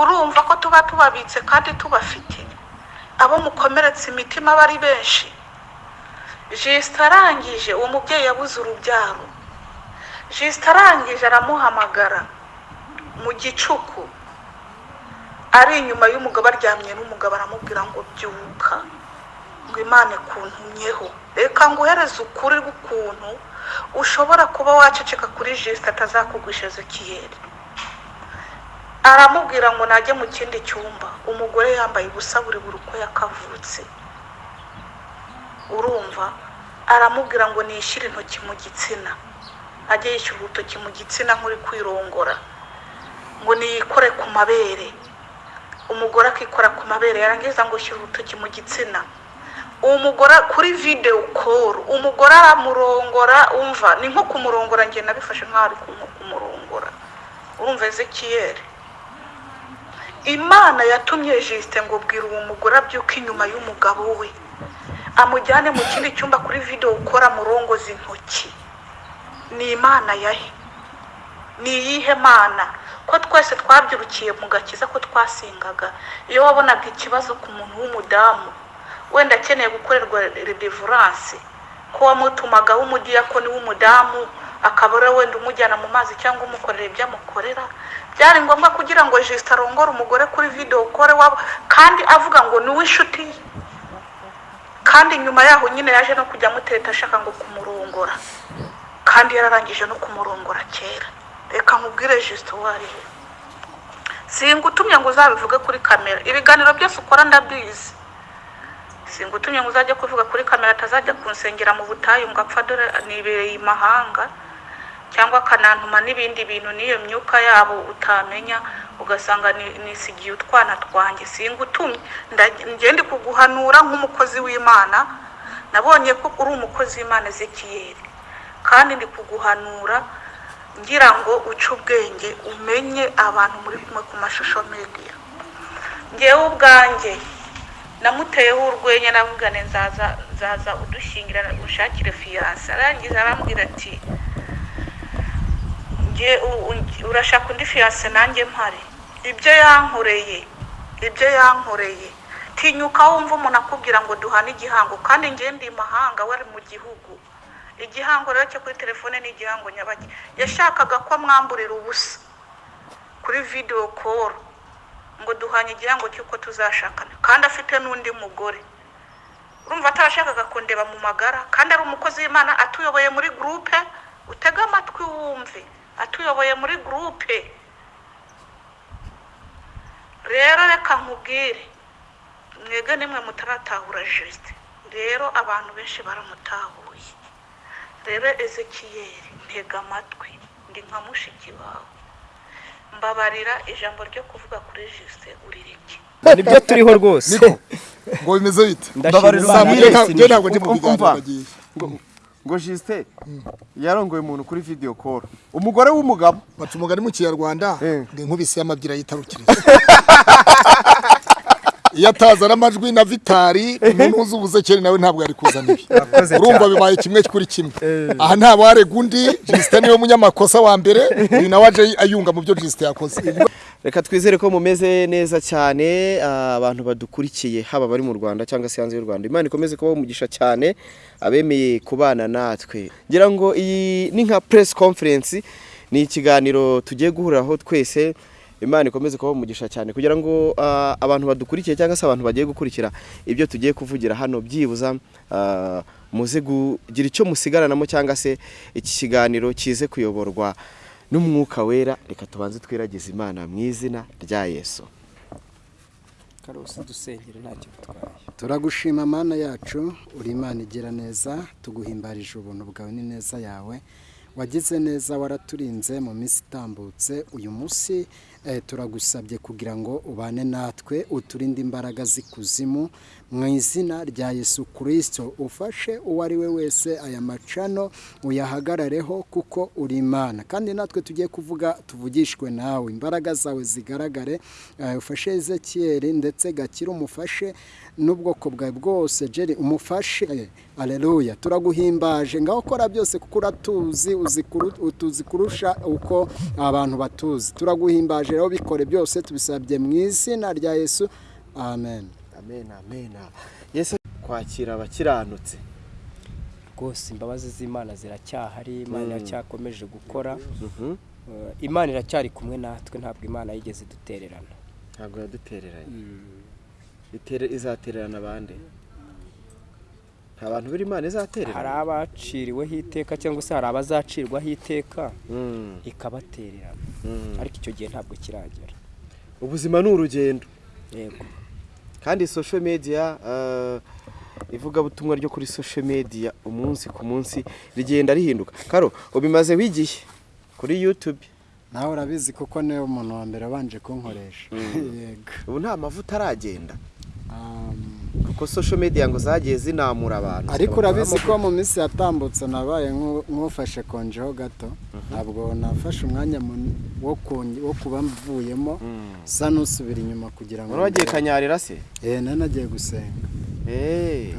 urumva ko tuba tubabitse kandi tubafite. Abo mukomeretsa imitima aba ari benshi. Jisita arangije uwo mubyeyi yabuze urubyaro. Jisita arangije aramuhamagara mu gicuku. Ari inyuma y'umugabo aryamye n'umugabo aramubwira ngo byuka ngo imana ikuntumyeho. Reka nguhereze ukuri rw'ukuntu ushobora kuba waceceka kuri jisita atazakugwisha ezekiyeri aramubwira ngo najye mu kindi cyumba. Umugore yambaye ubusa buri buri uko yakavutse. Urumva? Aramubwira ngo nishyire intoki mu gitsina. Ajye yishyura urutoki mu gitsina nk'uri kwirongora. Ngo niyikore ku mabere. Umugore akikora ku mabere. Yarangiza ngo shyira urutoki mu gitsina. Uwo mugore kuri videwo koru umugore aramurongora umva? Ni nko kumurongora njye nabifashe nk'aho ari kumurongora. Urumva ezekiyeri imana yatumye jisite ngo bwira uwo mugore abyuke inyuma y'umugabo we. Amujyane mu kindi cyumba kuri videwo ukora murongoza intoki. Ni imana yahe ni iyihe mana? Ko twese twabyirukiye mu gakiza ko twasengaga iyo wabonaga ikibazo ku muntu w'umudamu wenda akeneye gukorerwa redevuranse ko wamutumagaho umudiyakoni w'umudamu akaba wenda umujyana mu mazi cyangwa umukorera ibyo amukorera byari ngombwa kugira ngo jisita arongore umugore kuri videwo kore wabo kandi avuga ngo ni uw'inshuti kandi nyuma yaho nyine yaje no kujya amuteta ashaka ngo kumurongora. Kandi yararangije no kumurongora kera. Reka nkubwire jisita uwo ari we. Singutumye ngo uzabivuge kuri kamera ibiganiro byose ukora ndabizi. Singutumye ngo uzajye kuvuga kuri kamera atazajya kunsengera mu butayu ngo apfa dore nibereye imahanga cyangwa akanantuma n'ibindi bintu n'iyo myuka yabo utamenya ugasanga nisigiye utwana twanjye singutumye ngende kuguhanura nk'umukozi w'imana nabonye ko uri umukozi w'imana ezekiyeri kandi ndi kuguhanura ngira ngo uce ubwenge umenye abantu muri kumwe ku mashusho mediya ngewe ubwanjye namuteyeho urwenya nzaza nzaza udushyingira ushakire fiyanse arangiza arambwira ati urashaka undi fiyanse nanjye mpare ibyo yankoreye ibyo yankoreye. Tinyuka wumva umuntu akubwira ngo duhane igihango kandi ngende imahanga wari mu gihugu. Igihango rero cyo kuri telefone ni igihango nyabaki. Yashakaga ko amwamburira ubusa kuri videwo koru ngo duhanye igihango cy'uko tuzashakana. Kandi afite n'undi mugore. Urumva atarashakaga kundeba mu magara kandi ari umukozi w'imana atuyoboye muri gurupe utege amatwi wumve. Atuyoboye muri gurupe rero reka nkubwire mwege nimwe mutaratahura jisite rero abantu benshi baramutahuye rero ezekiyeri ntega amatwi ndi nka mushiki wawe mbabarira ijambo ryo kuvuga kuri jisite urireke ni byo turiho rwose ngo bimeze bite njye ntabwo ndi mu biganiro bagiye ngo jisite yarongoye umuntu kuri video call. Umugore w'umugabo. Baca umugani mu kinyarwanda Eh. ngo inkubisi y'amabyira yitarukiriza. Iyo atazana amajwi na vitari umuntu uzi ubuzekeri nawe ntabwo yari kuzana ibi. Urumva bibaye kimwe kuri kimwe. Aha nta warega undi jisite ni we munyamakosa wa mbere uyu nawe aje ayunga mu byo jisite yakoze. reka twizere ko mumeze neza cyane ah, abantu badukurikiye haba bari mu rwanda cyangwa se hanze y'u rwanda. Imana ikomeze kubaha umugisha cyane abemeye kubana natwe. Ngira ngo iyi ni nka press conference ni ikiganiro tugiye guhuriraho twese imana ikomeze kubaha umugisha cyane. Kugira ngo ah, abantu badukurikiye cyangwa se abantu bagiye gukurikira ibyo tugiye kuvugira hano byibuza ah, muze kugira icyo musigaranamo cyangwa se iki kiganiro kize kuyoborwa. N'umwuka wera. Reka tubanze twiragize imana mu izina rya yesu. Karosi dusengere ntacyo bitwaye. Turagushima mana yacu uri imana igira neza tuguhimbarije ubuntu bwawe n'ineza yawe. Wagize neza waraturinze mu minsi itambutse uyu munsi turagusabye kugira ngo ubane natwe uturinde imbaraga z'ikuzimu mu izina rya yesu kirisito ufashe uwo ari we wese aya macano uyahagarareho kuko uri imana. Kandi natwe tugiye kuvuga tuvugishwe nawe. Imbaraga zawe zigaragare. Eh, ufashe ezekiyeri ndetse gakire umufashe. N'ubwoko bwawe bwose jeri umufashe. Aleluya turaguhimbaje. Ngaho ukora byose kuko uratuzi utuzi kurusha uko abantu batuzi. Turaguhimbaje rero bikore byose tubisabye mu izina rya yesu. Amen. Amen amen. Yesu kwakira abakiranutse rwose imbabazi z'imana ziracyahari imana Mm. iracyakomeje gukora. Mhm. Eh, imana iracyari kumwe natwe ntabwo imana yigeze idutererana ntabwo yadutereranye. Itere- izatererana abandi. Nta bantu b'imana hari izatererana. Abaciriweho iteka cyangwa se hari abazacirwaho iteka Mm, ikabatererana. Mm. ariko icyo gihe ntabwo kiragera. Ubuzima ni urugendo. Yego. Kandi social media eh, ivugabutumwa ryo kuri social media umunsi ku munsi rigenda rihinduka. Karo ubimazeho igihe kuri youtube? Nawe urabizi kuko ni we muntu wa mbere wabanje kunkoresha. Yego. Ubu nta mavuta aragenda. Kuko social media ngo zagiye zinamura abantu. Ariko urabizi ko mu minsi yatambutse nabaye nk'u- nk'ufashe konjeho gato. Ntabwo nafashe umwanya wo kuba mvuyemo. Mm. sa n'usubira inyuma kugira ngo wagiye kanyarira se? Eh nari nagiye gusenga. Eh.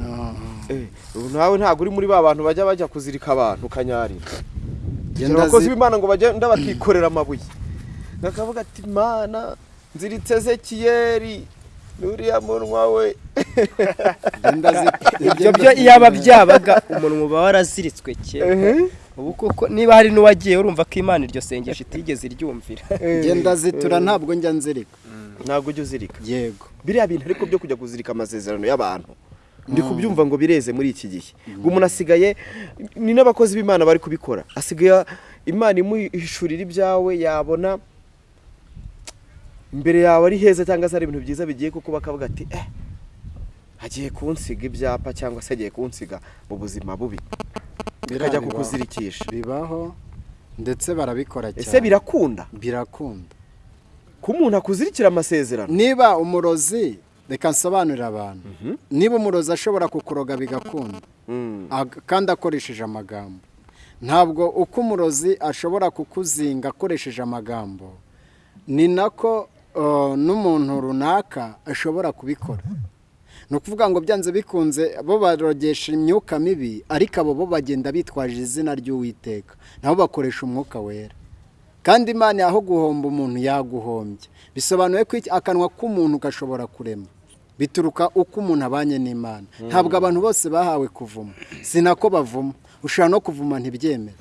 Eh, nawe ntabwo uri muri ba bantu bajya bajya kuzirika abantu kanyarira. Abakozi zi- b'imana ngo bagenda bakikorera amabuye. Bakavuga ati mana nziritse zekiyeri n'uriya munwa we. Ibyo byo zi- iyo aba byabaga umuntu uba waraziritswe kera. Ubu kuko niba hari n'uwagiye urumva ko imana iryo sengesho itigeze iryumvira. Genda zitura ntabwo njya nzirika. Ntabwo ujya uzirika. Yego. Biriya bintu ariko byo kujya kuzirika amasezerano y'abantu. Ndi kubyumva ngo bireze muri iki gihe. Ngo umuntu asigaye ni n'abakozi b'imana bari kubikora. Asigaye imana imuhishurira ibyawe yabona imbere yawe ari heza cyangwa se ari ibintu byiza bigiye kuko bakavuga ati eh agiye kunsiga ibyapa cyangwa se agiye kunsiga mu buzima bubi. Bikajya kukuzirikisha. Bibaho ndetse barabikora cyane. ese birakunda? Birakunda. Ko umuntu akuzirikira amasezerano? Niba umurozi reka nsobanurire abantu. Niba umurozi ashobora kukuroga bigakunda. Mm. kandi akoresheje amagambo. Ntabwo uko umurozi ashobora kukuzinga akoresheje amagambo ni nako n'umuntu runaka ashobora kubikora. Ni ukuvuga ngo byanze bikunze bo barogesha imyuka mibi ariko abo bo bagenda bitwaje izina ry'uwiteka. Nabo bakoresha umwuka wera. Kandi imana aho guhomba umuntu yaguhombye. Bisobanuye ko akanwa k'umuntu gashobora kurema bituruka uko umuntu abanye n'imana. Ntabwo abantu bose bahawe kuvuma. Si nako bavuma. Ushobora no kuvuma ntibyemere.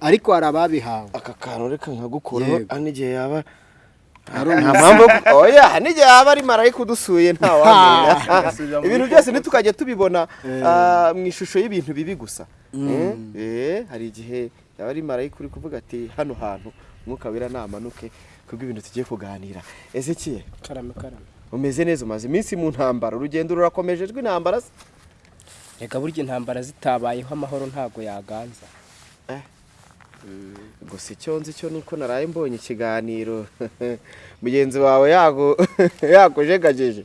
Ariko hari ababihawe. Aka kantu reka nkagukuraho Yego. hano igihe yaba nta mpamvu. oya hano igihe yaba ari marayika udusuye ntawamenya ibintu byose ntitukajya tubibona ah, mu ishusho y'ibintu bibi gusa. Eh, eh, hari igihe yaba ari marayika uri kuvuga ati hano hantu umwuka wera namanuke kubwo ibintu tugiye kuganira. Ezekiye karame karame. Umeze neza umaze iminsi mu ntambara. Urugendo rurakomeje rw'intambara se reka burya intambara zitabayeho amahoro ntabwo yaganza. Gusa icyo nzi cyo nuko naraye mbonye ikiganiro. Mugenzi wawe yago yakujegajeje.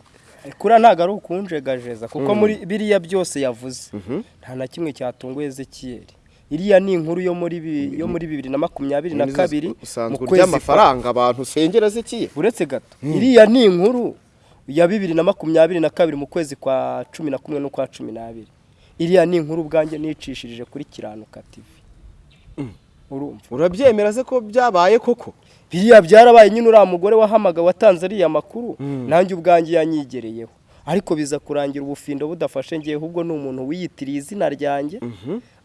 Kuriya ntabwo ari ukunjegajeza kuko muri biriya byose yavuze. Nta na kimwe cyatunguye ezekiyeri iriya ni inkuru yo muri bibiri na makumyabiri na kabiri mu kwezi amafaranga abantu usengera zikiye uretse gato. Iriya ni inkuru ya bibiri na makumyabiri na kabiri mu kwezi kwa cumi na kumwe n'ukwa cumi n'abiri. Iriya ni inkuru ubwanjye nicishirije kuri kiranuka tv urumva urabyemera se ko byabaye koko? Biriya byarabaye nyine uriya mugore wahamagawe watanze ariya makuru nanjye ubwanjye yanyigereyeho. Ariko biza kurangira ubufindo budafashe ngewe ahubwo ni umuntu wiyitiriye izina ryanjye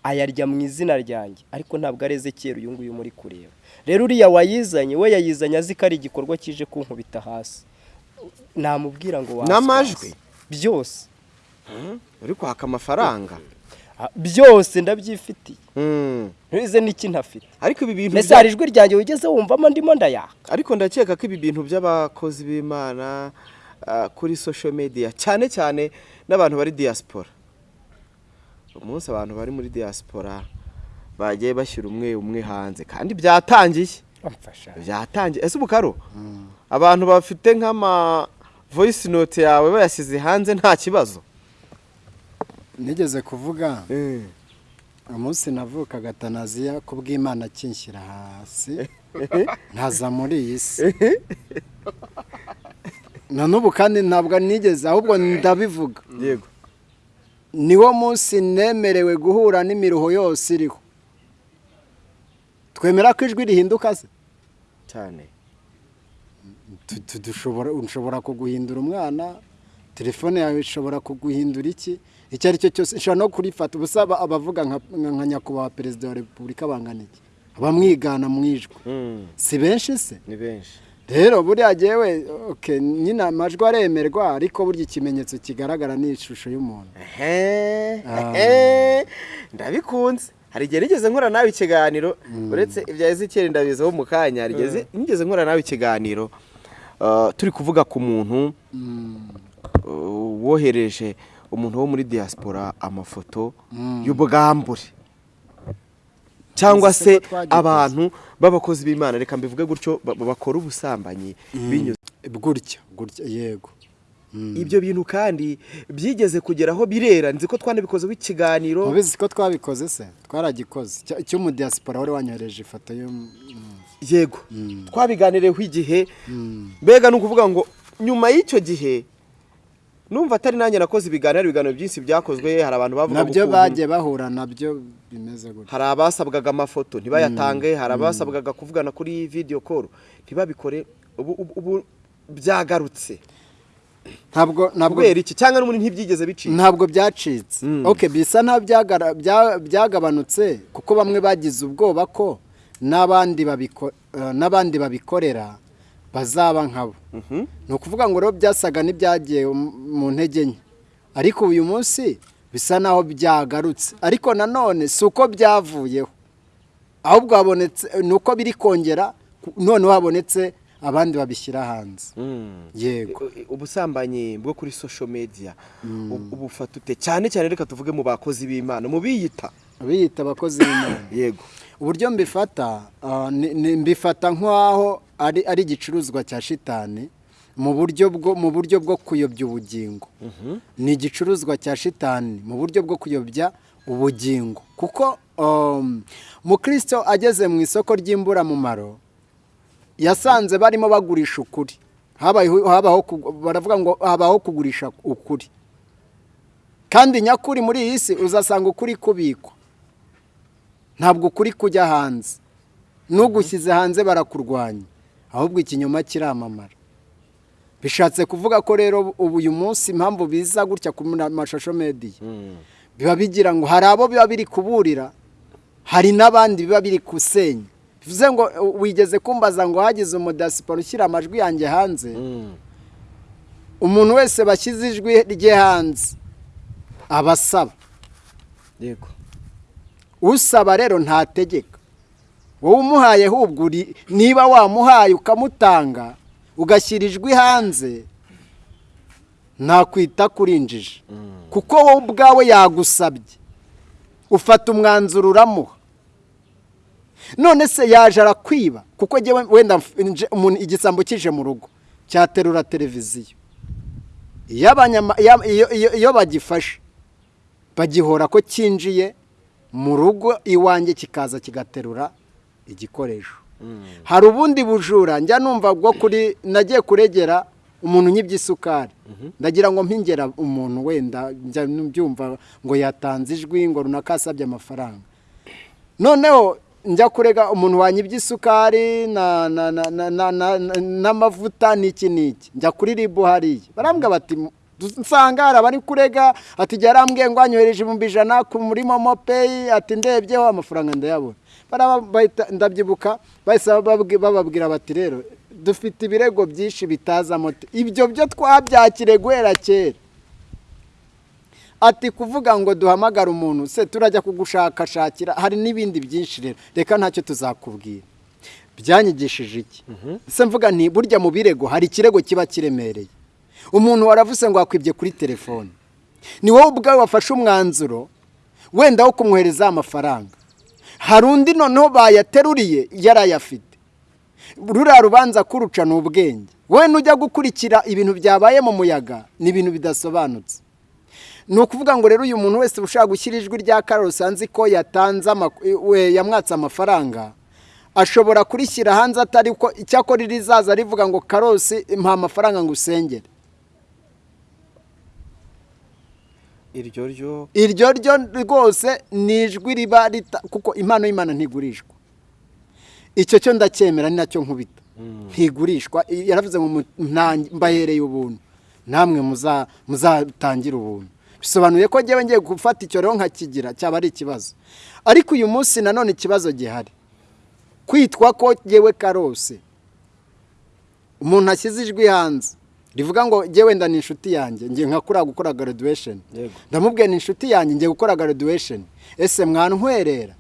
ayarya mu izina ryanjye. Ariko ntabwo ari ezekiyeri uyu nguyu muri kureba. Rero uriya wayizanye we yayizanye azi ko ari igikorwa kije kunkubita hasi. Namubwira ngo waswase. N'amajwi? byose. Uri kwaka amafaranga. Ah, byose ndabyifitiye. Mm. ntize n'iki ntafite ariko ibi bintu mbese hari ijwi ryanjye wigeze wumvamo ndimo ndayaka. Ariko ndakeka ko ibi bintu by'abakozi b'imana ah, kuri social media cyane cyane n'abantu bari diaspora. Umunsi abantu bari muri diaspora bagiye bashyira umwe umwe hanze kandi byatangiye. Byatangiye. Ese ubukaro abantu bafite nk'ama voice note yawe bayasize hanze nta kibazo. Nigeze kuvuga. Umunsi navukaga tanaziya ku bw'imana akinshyira hasi nkaza muri iyi si. Na n'ubu kandi ntabwo nigeze ahubwo ndabivuga. Yego. Niwo munsi nemerewe guhura n'imiruho yose iriho. Twemera ko ijwi rihinduka se? Cyane. Dushobora ushobora kuguhindura umwana? Telefone yawe ishobora kuguhindura iki? Icyo ari cyo cyose. Ishobora no kurifata. Ubusa aba- abavuga nka nyakubahwa perezida wa repubulika bangana iki? Abamwigana mu ijwi. Mm, si benshi se? Ni benshi. Rero buriya okay, nyine amajwi aremerwa ariko burya ikimenyetso kigaragara ni ishusho y'umuntu. Ah. ndabikunze. Hari igihe nigeze nkora nawe ikiganiro uretse ibya ezekiyeli ndabizaho mu kanya. Igihe nigeze nkora nawe ikiganiro uh, turi kuvuga ku muntu uh, wohereje umuntu wo muri diaspora amafoto y'ubwambure cyangwa se abantu b'abakozi b'imana reka mbivuge gutyo ba- bakora ubusambanyi binyuze. Gutya gutya yego. Ibyo bintu kandi byigeze kugeraho birera. Nzi ko twanabikozeho ikiganiro mubizi ko twabikoze se? Twaragikoze. Cy- cy'umudiyasipora wari wanyohereje ifoto yo yego. Twabiganireho igihe. Mbega ni ukuvuga ngo nyuma y'icyo gihe numva atari nanjye nakoze ibiganiro ibiganiro byinshi byakozwe hari abantu bavuga na byo bagiye bahura na byo bimeze gutya hari abasabwaga amafoto ntibayatange hari abasabwaga kuvugana kuri video call ntibabikore ubu, byagarutse. Ntabwo ntabwo kubera iki? Cyangwa n'umuntu ntibyigeze bicika? Ntabwo byacitse. Mm. ok bisa nkaho byagabanutse kuko bamwe bagize ubwoba ko n'abandi eh, n'abandi babikorera bazaba nkabo Mhm. ni ukuvuga ngo rero byasaga n'ibyagiye mu- ntege nke. Ariko uyu munsi bisa naho byagarutse. Ariko nanone si uko byavuyeho. Ahubwo habonetse ni uko biri kongera noneho habonetse abandi babishyira hanze. Mm. yego. Ubusambanyi bwo kuri social media ubu- ubufata ute? Cyane cyane reka tuvuge mu bakozi b'imana mu biyita. Biyita abakozi b'imana. Yego. Uburyo mbifata ni- mbifata nk'aho ari ari igicuruzwa cya shitani mu buryo bwo mu buryo bwo kuyobya ubugingo. Ni igicuruzwa cya shitani mu buryo bwo kuyobya ubugingo. Kuko um, mukristo ageze mu isoko ry'imburamumaro yasanze barimo bagurisha ukuri. Baravuga ngo habaho kugurisha ukuri. Kandi nyakuri muri iyi si uzasanga ukuri kubikwa. Ntabwo ukuri kujya hanze. N'ugushyize hanze barakurwanya. Ahubwo ikinyoma kiramamara. Bishatse kuvuga ko rero ubu uyu munsi impamvu biza gutya ku mashusho mediya biba bigira ngo hari abo biba biri kuburira hari n'abandi biba biri gusenya bivuze ngo wigeze kumbaza ngo hagize umudasiporo ushyira amajwi yanjye hanze. Umuntu wese bashyize ijwi rye hanze aba asaba. Yego. Usaba rero ntategeka. Wowe umuhaye ahubwo niba wamuhaye ukamutanga ugashyira ijwi hanze ntakwita kurinjije. Kuko wowe ubwawe yagusabye. Ufata umwanzuro uramuha. None se yaje arakwiba? Kuko wenda igisambo kije mu rugo cyaterura televiziyo. Iyo bagifashe bagihora ko cyinjiye mu rugo iwanjye kikaza kigaterura igikoresho hari ubundi bujura njya numva bwo kuri nagiye kuregera umuntu unyibye isukari ndagira ngo mpingera umuntu wenda njya mbyumva ngo yatanze ijwi ngo runaka asabye amafaranga noneho njya kurega umuntu wanyibye isukari na- na- na- na- na- na- na- n'amavuta n'iki n'iki njya kuri ribu hariya barambwira bati nsanga hari abari kurega ati igihe arambwiye ngo anyohereje ibihumbi ijana ku muri momo peyi ati ndebyeho amafaranga ndayabona. Ndabyibuka bahise bababwi- bababwira bati rero dufite ibirego byinshi bitazamo ibyo byo twabyakire guhera kera. Ati kuvuga ngo duhamagare umuntu se turajya kugushakashakira hari n'ibindi byinshi rero. Reka ntacyo tuzakubwira. Byanyigishije iki? Se mvuga nti burya mu birego hari ikirego kiba kiremereye. Umuntu waravuze ngo wakwibye kuri telefone. Ni wowe ubwawe wafashe umwanzuro wenda wo kumwohereza amafaranga. Hari undi noneho bayateruriye yarayafite ruriya rubanza kuruca ni ubwenge. Wowe nujya gukurikira ibintu byabaye mu muyaga ni ibintu bidasobanutse. Ni ukuvuga ngo rero uyu muntu wese ushaka gushyira ijwi rya karosi anzi ko yatanze we yamwatse amafaranga ashobora kurishyira hanze atari ko icyakora rizaza rivuga ngo karosi mpa amafaranga ngo usengere iryo ryo. Iryo ryo rwose ni ijwi riba rita kuko impano y'imana ntigurishwa. Icyo cyo ndacyemera ni na cyo nkubita. Ntigurishwa. Yaravuze ngo mbahereye ubuntu. Namwe muza- muzatangira ubuntu. Bisobanuye ko ngewe ngiye gufata icyo rero nkakigira cyaba ari ikibazo. Ariko uyu munsi nanone ikibazo gihari. Kwitwa ko ngewe karose umuntu ashyize ijwi hanze. Rivuga ngo ngewe wenda ni inshuti yanjye ngiye nka kuriya gukora graduation. Yego. ndamubwiye ni inshuti yanjye ngiye gukora graduation. Ese mwantwerera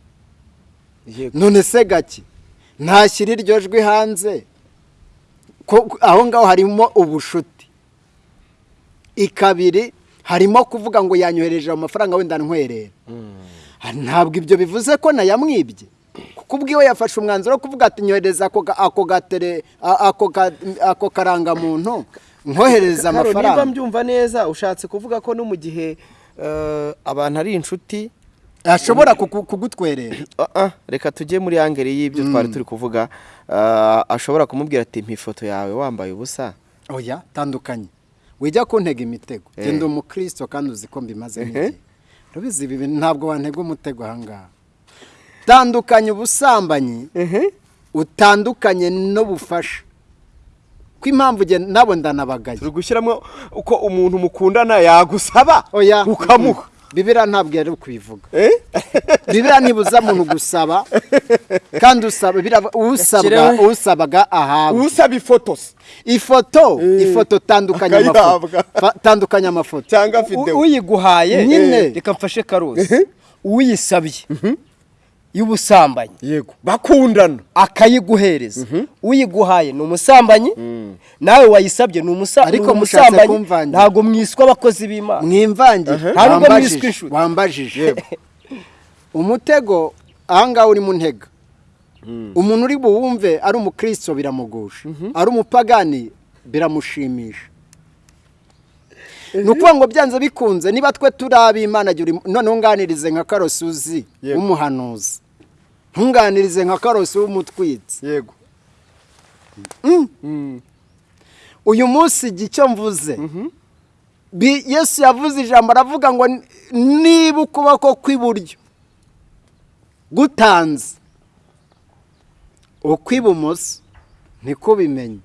Yego. none se gake? Ntashyira iryo jwi hanze? Aho ngaho harimo ubushuti. Ikabiri harimo kuvuga ngo yanyohereje amafaranga wenda ntwerera ntabwo ibyo bivuze ko nayamwibye. Kuko ubwiwe yafashe umwanzuro wo kuvuga ati nyohereza ako karangamuntu nkohereza Karo, niba amafaranga. mbyumva neza ushatse kuvuga ko no mu gihe eh, abantu ari inshuti ashobora kugutwerera. Ah, reka tujye muri angere y'ibyo twari turi kuvuga. Ah, ashobora kumubwira ati ifoto yawe wambaye ubusa. Oya tandukanye. Wijya kuntega imitego. Eh. genda umukristo kandi uzi ko mbimaze n'igihe urabizi ibi ntabwo wantega umutego ahangaha. Tandukanye ubusambanyi. Utandukanye n'ubufasha. Ko impamvu nabo ndanabagaye? Turi gushyiramo uko umuntu mukundana yagusaba oya. ukamuha. Bibiriya ntabwo yari kubivuga Eh? bibiriya ntibuza muntu gusaba kandi usaba usabaga ahabwa usaba ifoto se ifoto ifoto tandukanya amafoto. Cyangwa videwo uyiguhaye Nyine. reka mfashe karosi uyisabye. Y'ubusambanyi. Yego bakundana. Akayiguhereza. Uyiguhaye ni umusambanyi nawe wayisabye ni umusambanyi. ntabwo mwiswa abakozi b'imana. Mwimvange wambajije, mwiswe inshuti. wambajije umutego ahangaha uri mu ntega. Umuntu uri buwumve ari umukristo biramugusha. Ari umupagani biramushimisha. Ni ukuvuga ngo byanze bikunze niba twe turi ab'imana noneho unganirize nka karosi uzi Yego. w'umuhanuzi. Ntunganirize nka karosi w'umutwitsi. Yego. Uyu munsi icyo mvuze. Bi- yesu yavuze ijambo aravuga ngo "Ni- niba ukuboko kw'iburyo gutanze ukw'ibumoso ntikubimenye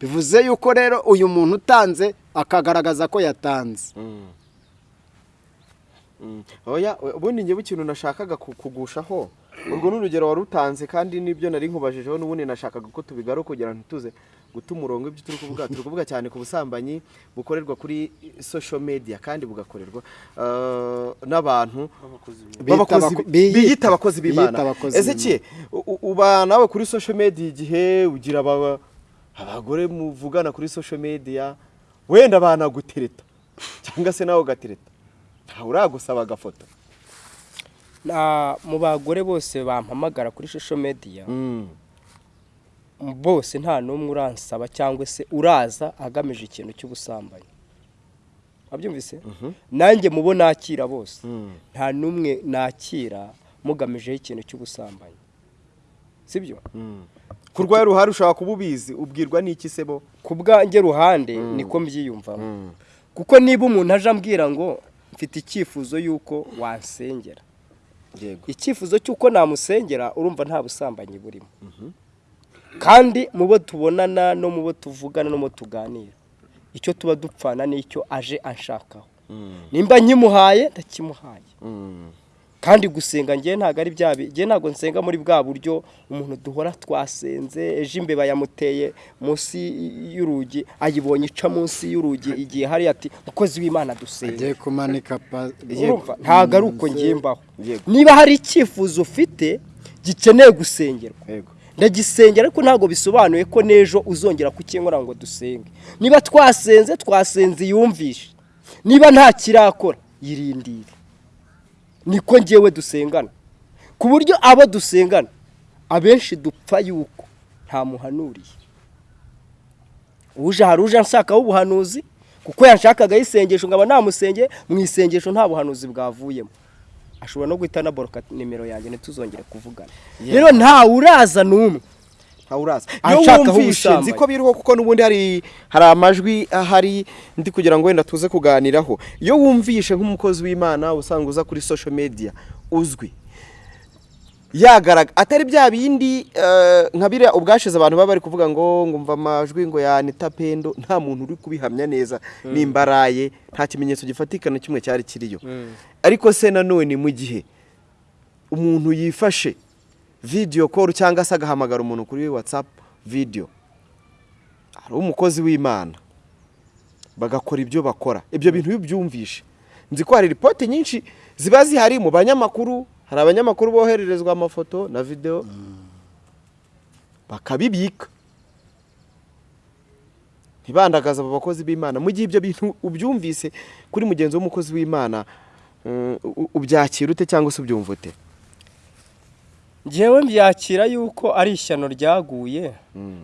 bivuze yuko rero uyu muntu utanze akagaragaza ko yatanze. Oya ubundi njyewe ikintu nashakaga ku- kugushaho. Urwo ni urugero wari utanze kandi n'ibyo nari nkubajijeho n'ubundi nashakaga ko tubigaruka kugira ngo ntituze guta umurongo ibyo turi kuvuga. Turi kuvuga cyane ku busambanyi bukorerwa kuri social media kandi bugakorerwa eh, n'abantu biyita- abakozi b'imana. u- uba nawe kuri social media igihe ugira aba- abagore muvugana kuri social media wenda banagutereta cyangwa se nawe ugatereta ntawe uragusaba agafoto. Na- mu bagore bose bampamagara kuri social media bose nta n'umwe uransaba cyangwa se uraza agamije ikintu cy'ubusambanyi. Wabyumvise? Nanjye mubo nakira bose nta n'umwe nakira mugamijeho ikintu cy'ubusambanyi. Sibyo? Ku rwawe ruhari ushobora kuba ubizi ubwirwa n'iki se bo? Ku bwanjye ruhande niko mbyiyumvamo. Kuko niba umuntu aje ambwira ngo mfite icyifuzo y'uko wansengera yego. Icyifuzo cy'uko namusengera urumva nta busambanyi burimo. Kandi mu bo tubonana no mu bo tuvugana no mu bo tuganira icyo tuba dupfana n'icyo aje anshakaho. Nimba nkimuhaye ndakimuhaye. Kandi gusenga ngewe ntabwo ari bya ngewe ntabwo nsenga muri bwa buryo umuntu duhora twasenze. Ejo imbeba yamuteye munsi y'urugi ayibonye ica munsi y'urugi igihe hari ati mukozi w'imana dusenge. Agiye kumanika ntabwo ari uko ngiye mbaho niba hari icyifuzo ufite gikeneye gusengerwa. Ndagisengera ariko ntabwo bisobanuye ko n'ejo uzongera kukinkora ngo dusenge. Niba twasenze twasenze yumvishe niba nta kirakora yirindire. Niko ngewe dusengana. Ku buryo abo dusengana abenshi dupfa yuko nta muhanuriye. Uje hari uje anshakaho ubuhanuzi kuko yanshakagaho isengesho nkaba namusenge mu isengesho nta buhanuzi bwavuyemo. Ashobora no guhita anaboroka nimero yanjye ntituzongere kuvugana. Rero ntawe uraza n'umwe. Ntawe uraza iyo wumvishe nzi ko biriho kuko n'ubundi hari hari amajwi ahari ndi kugira ngo wenda tuze kuganiraho. Iyo wumvishe nk'umukozi w'imana usanzwe uza kuri social media uzwi. Yagaraga atari bya bindi eh, nka biriya ubwashize abantu baba bari kuvuga ngo ngumva amajwi ngo yanita pendo. Nta muntu uri kubihamya neza nimba araye nta kimenyetso gifatika na kimwe cyari kiriyo. Ariko se nanone mu gihe umuntu yifashe video call cyangwa se agahamagara umuntu kuri whatsapp video. Hari umukozi w'imana. Bagakora ibyo bakora. Ibyo bintu iyo ubyumvishe nzi ko hari ripoti nyinshi ziba zihari mu banyamakuru. Hari abanyamakuru bohererezwa amafoto na video. Bakabibika. Ntibandagaze abo bakozi b'imana. Mu gihe ibyo bintu ubyumvise kuri mugenzi w'umukozi w'imana u- ubyakira ute cyangwa se ubyumva ute? Ngewe mbyakira yuko ari ishyano ryaguye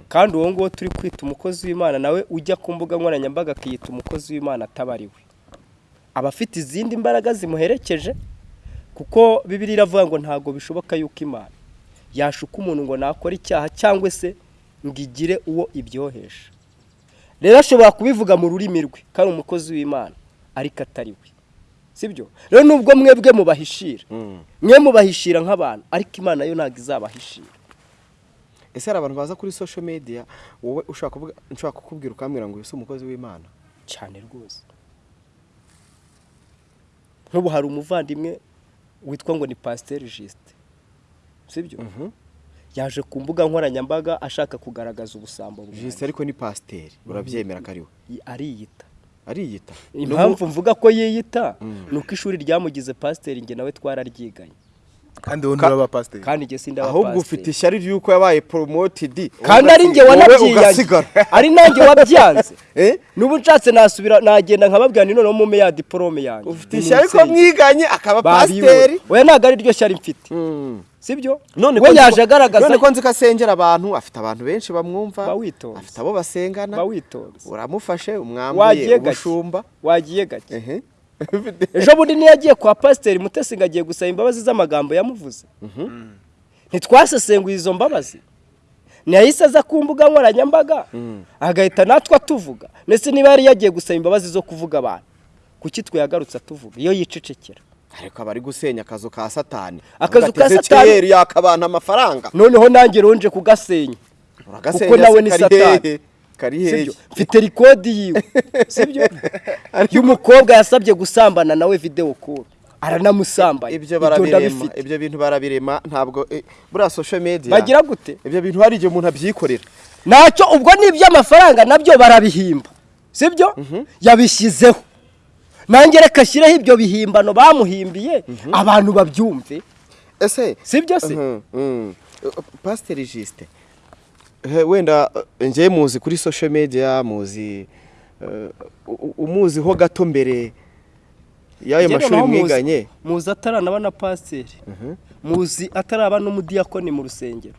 kandi uwo nguwo turi kwita umukozi w'imana nawe ujya ku mbuga nkoranyambaga akiyita umukozi w'imana atabariwe aba afite izindi mbaraga zimuherekeje kuko bibiri iravuga ngo ntabwo bishoboka yuko imana yashuka umuntu ngo nakore icyaha cyangwa se ngo igire uwo ibyohesha. Rero ashobora kubivuga mu rurimi rwe ko ari umukozi w'imana ariko atari we. Sibyo? Rero nubwo mwebwe mubahishira mwe mubahishira nk'abantu ariko imana yo ntabwo izabahishira. Ese hari abantu baza kuri social media wowe nshaka kukubwira ukambwira ngo si umukozi w'imana? Cyane rwose. Nk'ubu hari umuvandimwe witwa ngo ni pasiteri jisite sibyo? Yaje ku mbuga nkoranyambaga ashaka kugaragaza ubusambo buhari. jisite ariko ni pasiteri urabyemera ko ari we? Ariyita. Ariyita. Impamvu mvuga ko yiyita ni uko ishuri ryamugize pasiteri njye nawe twararyiganye kandi wowe nturaba pasiteri kandi njye sindaba ahubwo ufite ishyari ry'uko yabaye poromotidi kandi ari wanabyiyanye ugasigara. Ari nanjye wabyanze Eh? n'ubu nshatse nasubira nagenda nkababwira ni noneho mume ya diporome yanjye. Ufite ishyari ko mwiganye akaba pasiteri? We ntabwo ari ryo shyari mfite. Mm. Sibyo? None we yaje agaragaza none ko nzi ko asengera abantu afite abantu benshi bamwumva afite abo basengana. Uramufashe umwambuye ubushumba. Wagiye gake? Ejo bundi niyo yagiye kwa pasiteri mutesi ngo agiye gusaba imbabazi z'amagambo yamuvuze. Ntitwasesenguye izo mbabazi. Ntiyahise aza ku mbuga nkoranyambaga. Agahita natwe atuvuga. Ndetse niba yari yagiye gusaba imbabazi zo kuvuga abantu kuki twe yagarutse atuvuga? Iyo yicecekera. Ariko aba ari gusenya akazu ka satani. Akazu ka Satani- Ezekiyeli yaka abantu amafaranga. Noneho nanjye ronje kugasenya. Kuko nawe ni Satani. mfite rikodi yiwe. Sibyo y'umukobwa yasabye gusambana nawe videwo kuru aranamusambanya ibyo barabirema ibyo bintu barabirema ntabwo eh, buriya social media bagira gute? Ibyo bintu hari igihe umuntu abyikorera. Ntacyo ubwo ni iby'amafaranga na byo barabihimba. Sibyo yabishyizeho. Nange reka ashyireho ibyo bihimbano bamuhimbiye abantu babyumve. Ese sibyo se? Mhm, mhm. pasiteri jisite wenda eh, njye muzi kuri social media muzi eh, umuziho gato mbere y'ayo mashuri mwiganye? muzi ataranaba na pasiteri muzi ataraba n'umudiyakoni mu rusengero.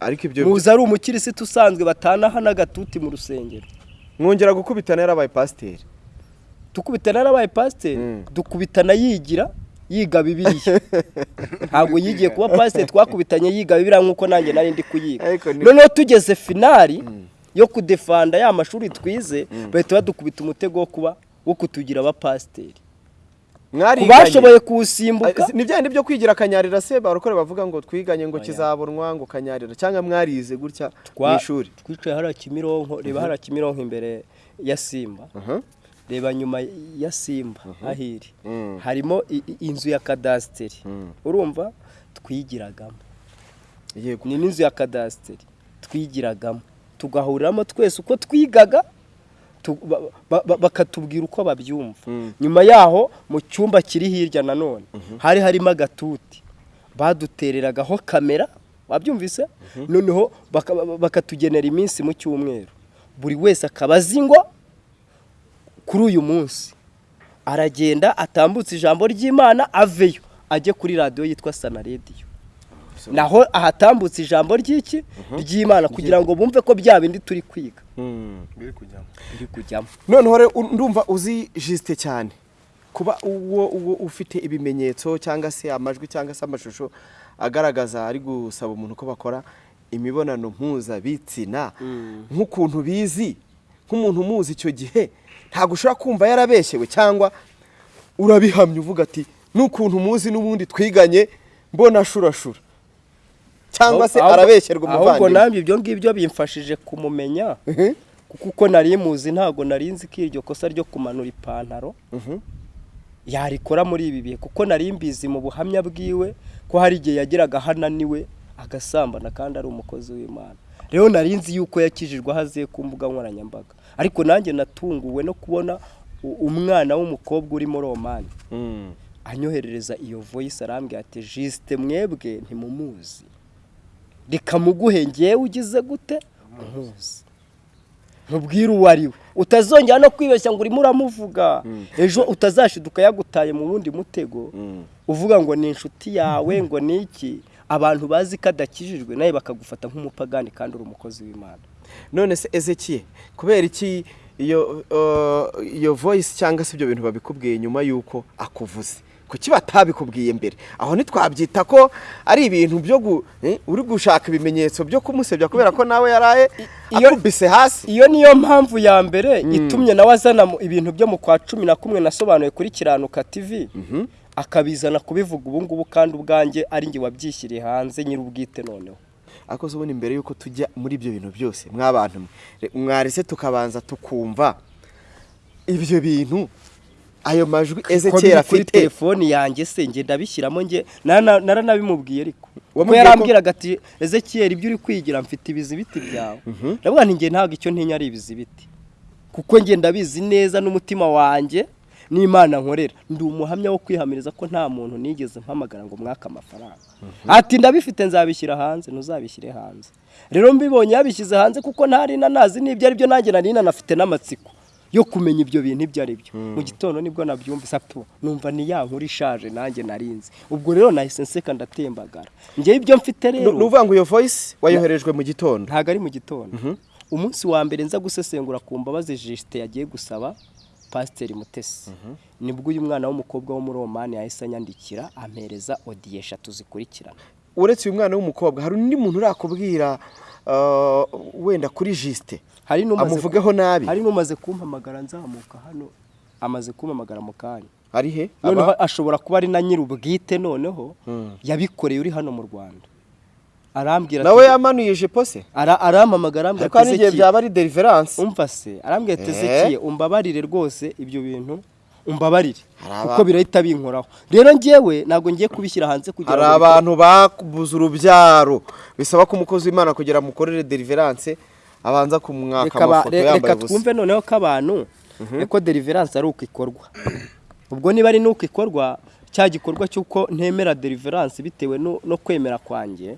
Ariko ibyo muzi ari umukirisitu usanzwe batanaha n'agatuti mu rusengero. Mwongera gukubitana yarabaye pasiteri dukubitana yarabaye pasiteri. Mm. dukubitana yigira yiga bibiriya ntabwo yigiye kuba pasiteri twakubitanye yiga bibiriya nk'uko nanjye nari ndi kuyiga. Noneho tugeze finari yo kudefanda ya mashuri twize bahita badukubita umutego wo kuba wo kutugira abapasiteri bashoboye kuwusimbuka. Ni bya byo kwigira akanyarira se barokore bavuga ngo twiganye ngo kizabonwa ngo kanyarira. Cyangwa mwarize gutya mu ishuri. twicaye hariya kimironko reba hariya kimironko imbere ya simba. Aha. Reba nyuma ya simba ahiri. Mm. harimo inzu ya kadasiteri urumva? Twigiragamo. Yego ni n'inzu ya kadasiteri twigiragamo. Tugahuriramo twese uko twigaga tu- ba- ba- ba- bakatubwira uko babyumva. Mm. nyuma yaho mu cyumba kiri hirya nanone hari harimo agatuti. Badutereragaho kamera wabyumvise? Noneho baka- bakatugenera iminsi mu cyumweru. Buri wese akaba azi ngo kuri uyu munsi. Aragenda atambutse ijambo ry'imana aveyo. Ajye kuri radiyo yitwa sana rediyo naho ahatambutse ijambo ry'iki? Ry'imana. Kugira ngo bumve ko bya bindi turi kwiga. Mm. biri kujyamo. Noneho rero ndumva uzi jisite cyane. Kuba uwo uwo ufite ibimenyetso cyangwa se amajwi cyangwa se amashusho agaragaza ari gusaba umuntu ko bakora imibonano mpuzabitsina. Nk'ukuntu bizi nk'umuntu umuzi icyo gihe ntabwo ushobora kumva yarabeshyewe cyangwa urabihamya uvuga ati n'ukuntu muzi n'ubundi twiganye mbona ashurashura. Cyangwa se Ahubwo- arabeshyerwa ahubwo umuvandimwe nanjye ibyo ngibyo bimfashije kumumenya kuko uko nari muzi ntabwo nari nzi ko iryo kosa ryo kumanura ipantaro yarikora muri ibi bihe. Kuko nari mbizi mu buhamya bwiwe ko hari igihe yageraga aho ananiwe agasambana kandi ari umukozi w'imana. Rero nari nzi yuko yakijijwe aho aziye ku mbuga nkoranyambaga. Ariko nanjye natunguwe no kubona umwana w'umukobwa uri muri omani Mm. anyoherereza iyo voice arambwira ati jisite mwebwe ntimumuzi. Reka muguhe ngewe ugize gute? Umuzi ntubwire uwo ari we. Utazongera no kwibeshya ngo urimo uramuvuga. Ejo utazashiduka yagutaye mu wundi mutego. Uvuga ngo ni inshuti yawe ngo ni iki abantu bazi ko adakijijwe nawe bakagufata nk'umupagani kandi uri umukozi w'imana. None se ezekiye kubera iki iyo voice cyangwa se ibyo bintu babikubwiye nyuma y'uko akuvuze? Kuki batabikubwiye mbere? Aho ntitwabyita ko ari ibintu byo eh, uri gushaka ibimenyetso byo kumusebya kubera ko nawe yaraye akubise hasi? iyo niyo mpamvu ya mbere itumye nawe azana ibintu byo mu kwa cumi na kumwe nasobanuye kuri kiranuka tv akabizana kubivuga ubu ngubu kandi ubwanjye ari njye wabyishyiriye hanze nyir'ubwite noneho. Ariko se ubundi mbere y'uko tujya muri ibyo bintu byose mwabantu mwarese tukabanza tukumva ibyo bintu ayo majwi ezekiyeli biri kuri afite. telefoni yanjye se njye ndabishyiramo njye nara- naranabimubwiye ariko. Ko- yarambwiraga ati ezekiyeli ibyo uri kwigira mfite ibizibiti byawe. Ndavuga nti njye ntabwo icyo ntinya ari ibizibiti. Kuko njye ndabizi neza n'umutima wanjye n'imana nkorera. Ndi umuhamya wo kwihamiriza ko nta muntu nigeze mpamagara ngo mwake amafaranga. Ati ndabifite nzabishyira hanze ntuzabishyire hanze. Rero mbibonye yabishyize hanze kuko ntari nanazi n'ibyo ari byo nanjye nari nanafite n'amatsiko yo kumenya ibyo bintu ibyo ari byo. Mu gitondo ni bwo nabyumvise apu numva ni ya nkuru ishaje nanjye narinzi ubwo rero nahise nseka ndatembagara njyewe ibyo mfite ni rero ukuvuga ngo iyo voice wayoherejwe mu gitondo. Ntabwo ari mu gitondo. Umunsi wa mbere nza gusesengura ku mbabazi jisite yagiye gusaba pasiteri mutesi. Nibwo uyu mwana w'umukobwa wo muri omani yahise anyandikira ampereza odiyo eshatu zikurikirana uretse uyu mwana w'umukobwa hari undi muntu urakubwira uh, wenda kuri jisite amuvugeho nabi? hari n'umaze kumpamagara nzamuka hano amaze kumpamagara mu kanya. Ari he? Noneho ashobora kuba ari na nyir'ubwite noneho yabikoreye uri hano mu rwanda. Arambwira nawe yamanuye ijipo se? ara- arampamagara arambwira ariko hari Ezekiel, byaba ari deliverance. Umva se arambwira ati Eh? Umbabarire rwose ibyo bintu umbabarire. Hari aba- kuko birahita binkoraho. Rero njyewe ntabwo ngiye kubishyira hanze kugira hari ngo abantu babuze urubyaro. Bisaba ko umukozi w'imana kugira amukorere deliverance abanza kumwaka reka amafoto yambaye reka ubusa. twumve noneho ko abantu ko deliverance ari uko ikorwa. Ubwo niba ari n'uko ikorwa cya gikorwa cy'uko ntemera deliverance bitewe no no kwemera kwanjye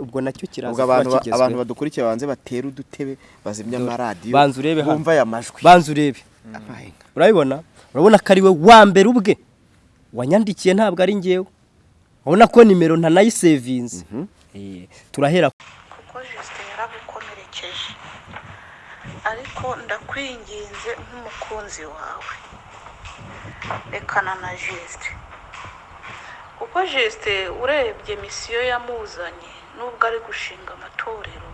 ubwo na cyo kiraza abantu badukurikiye banze batera udutebe bazimya amaradiyo banza urebe hano. bumva aya majwi. Banza urebe. Urabibona? Urabona ko ari we wa mbere ubwe. Wanyandikiye ntabwo ari ngewe urabona ko nimero ntanayisevinze Eh, turahera. Kuko jisite yaragukomerekeje ariko ndakwinginze nk'umukunzi wawe. Rekana na jisite kuko jisite urebye misiyo yamuzanye nubwo ari gushinga amatorero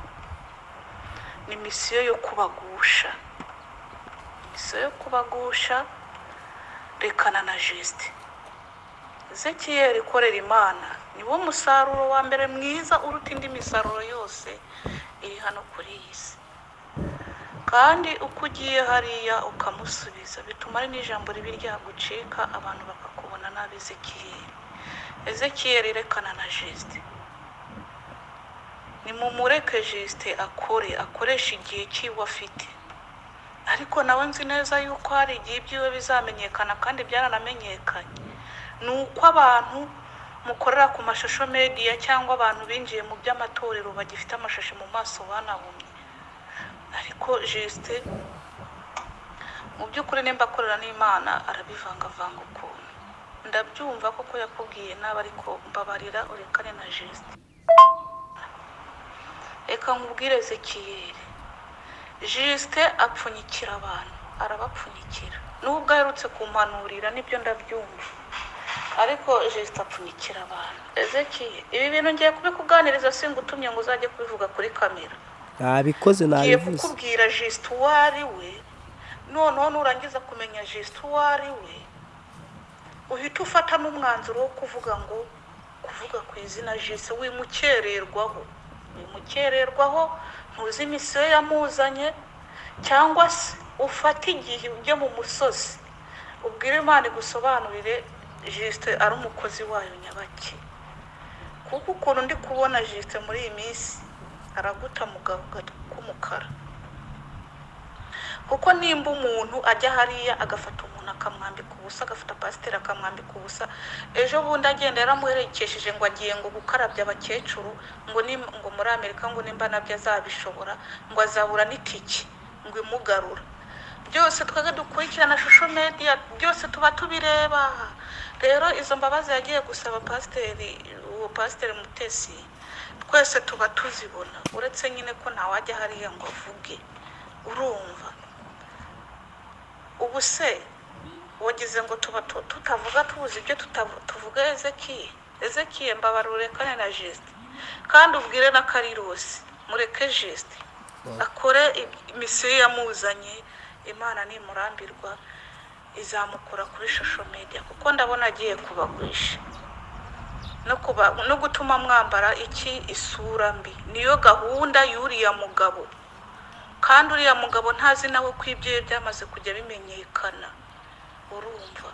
ni misiyo yo kubagusha. Misiyo yo kubagusha rekana na jisite ezekiyeri ikorera imana niwo musaruro wa mbere mwiza uruta indi misaruro yose iri hano kuri iyi si. Kandi uko ugiye hariya ukamusubiza bituma ari n'ijambo ribi ryagucika abantu bakakubona nabi ezekiyeri ezekiyeri rekana na jisite. Nimumureke jisite akore akoresha igihe cyiwe afite. Ariko nawe nzi neza yuko hari igihe ibyiwe bizamenyekana kandi byaranamenyekanye ni uko abantu mukorera ku mashusho mediya cyangwa abantu binjiye mu by'amatorero bagifite amashashi mu maso banahumye. Ariko jisite mu by'ukuri nimba akorera n'imana arabivangavanga ukuntu. Ndabyumva koko yakubwiye nabi ariko mbabarira urekane na jisite reka nkubwire ezekiyeri jisite apfunyikira abantu arabapfunyikira. Nubwo aherutse kumpanurira ni byo ndabyumva. Ariko jisite apfunyikira abantu. Ezekiye ibi bintu ngiye kubikuganiriza singutumye ngo uzajye kubivuga kuri kamera. Nabikoze ngiye nabivuze. kukubwira jisite uwo ari we noneho nurangiza kumenya jisite uwo ari we uhita ufata n'umwanzuro wo kuvuga ngo kuvuga ku izina jise wimukererwaho. Wimukererwaho ntuzi imisiyo yamuzanye cyangwa se ufate igihe ujye mu musozi. Ubwire imana igusobanurire jisite ari umukozi wayo nyabaki. Kuko ukuntu ndi kubona jisite muri iyi minsi araguta mu k'umukara. Kuko nimba umuntu ajya hariya agafata umuntu akamwambika ubusa agafata pasiteri akamwambika ubusa ejo bundi agenda yaramuherekesheje ngo agiye ngo gukarabya abakecuru ngo ngo muri amerika ngo nimba na byo azabishobora ngo azabura n'itike ngo imugarura. Byose twebwe dukurikirana shusho mediya byose tuba tubireba. Rero izo mbabazi yagiye gusaba pasiteri uwo pasiteri mutesi twese tuba tuzibona. Uretse nyine ko ntawajya hariya ngo avuge. Urumva. Ubu se wagize ngo tuba tu- tutavuga tubuze ibyo tuvuga ezekiye ezekiye mbabarure kane na jisite kandi ubwire na karirosi mureke jisite akore imisiyo yamuzanye imana nimurambirwa izamukura kuri shusho media kuko ndabona agiye kubagurisha. No kuba no gutuma mwambara iki? Isura mbi. Niyo gahunda y'uriya mugabo. Kandi uriya mugabo ntazi nawe ko ibyo ye byamaze kujya bimenyekana. Urumva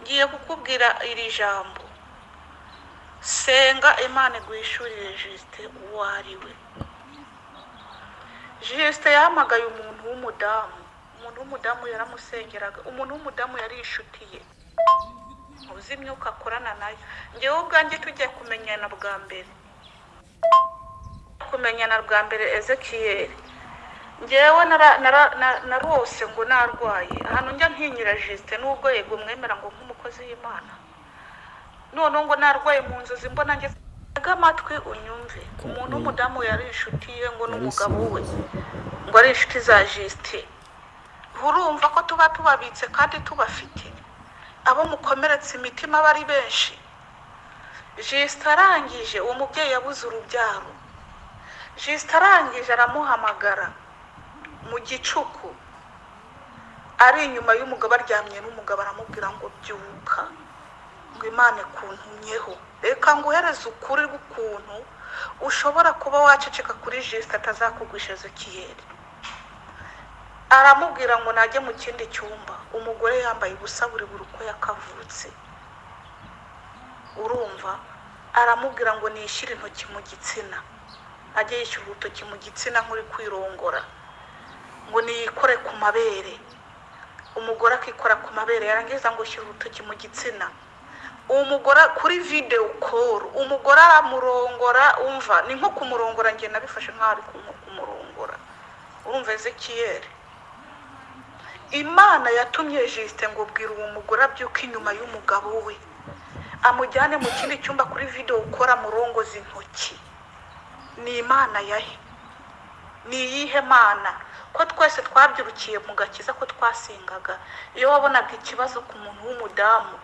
ngiye kukubwira iri jambo. Senga imana iguhishurire jisite uwo ari we. Jisite yahamagaye umuntu w'umudamu. Umuntu w'umudamu yaramusengeraga. Umuntu w'umudamu yari inshuti ye uzi imyuka akorana na yo. Ngewe ubwanjye tugiye kumenyana bwa mbere. Kumenyana bwa mbere ezekiyeri ngewe narose ngo narwaye. Ahantu njya ntinyira jisite n'ubwo yego mwemera ngo nk'umukozi w'imana. Noneho ngo narwaye mu nzozi mbona ngeze amatwi unyumve. Umuntu w'umudamu yari inshuti ye ngo n'umugabo we ngo ari inshuti za jisite urumva ko tuba tubabitse kandi tubafite. Abo mukomeretse imitima aba ari benshi. Jisite arangije uwo mubyeyi yabuze urubyaro. Jisite arangije aramuhamagara. Mu gicuku. Ari inyuma y'umugabo aryamye n'umugabo aramubwira ngo byuka ngo imana ikuntumyeho. Reka nguhereze ukuri k'ukuntu ushobora kuba waceceka kuri jisite atazakugwisha ezekiyeri aramubwira ngo najye mu kindi cyumba. Umugore yambaye ubusa buri buri uko yakavutse. Urumva? Aramubwira ngo nishyire intoki mu gitsina. Ajye yishyura urutoki mu gitsina nk'uri kwirongora. Ngo niyikore ku mabere. Umugore akikora ku mabere yarangiza ngo shyira urutoki mu gitsina. Uwo mugore kuri videwo koru umugore aramurongora umva ni nko kumurongora njye nabifashe nk'aho ari kumurongora. Urumva ezekiyeri imana yatumye jisite ngo bwira uwo mugore abyuke inyuma y'umugabo we. Amujyane mu kindi cyumba kuri videwo ukora murongoza intoki. Ni imana yahe? Ni iyihe mana? Ko twese twabyirukiye mu gakiza ko twasengaga. Iyo wabonaga ikibazo ku muntu w'umudamu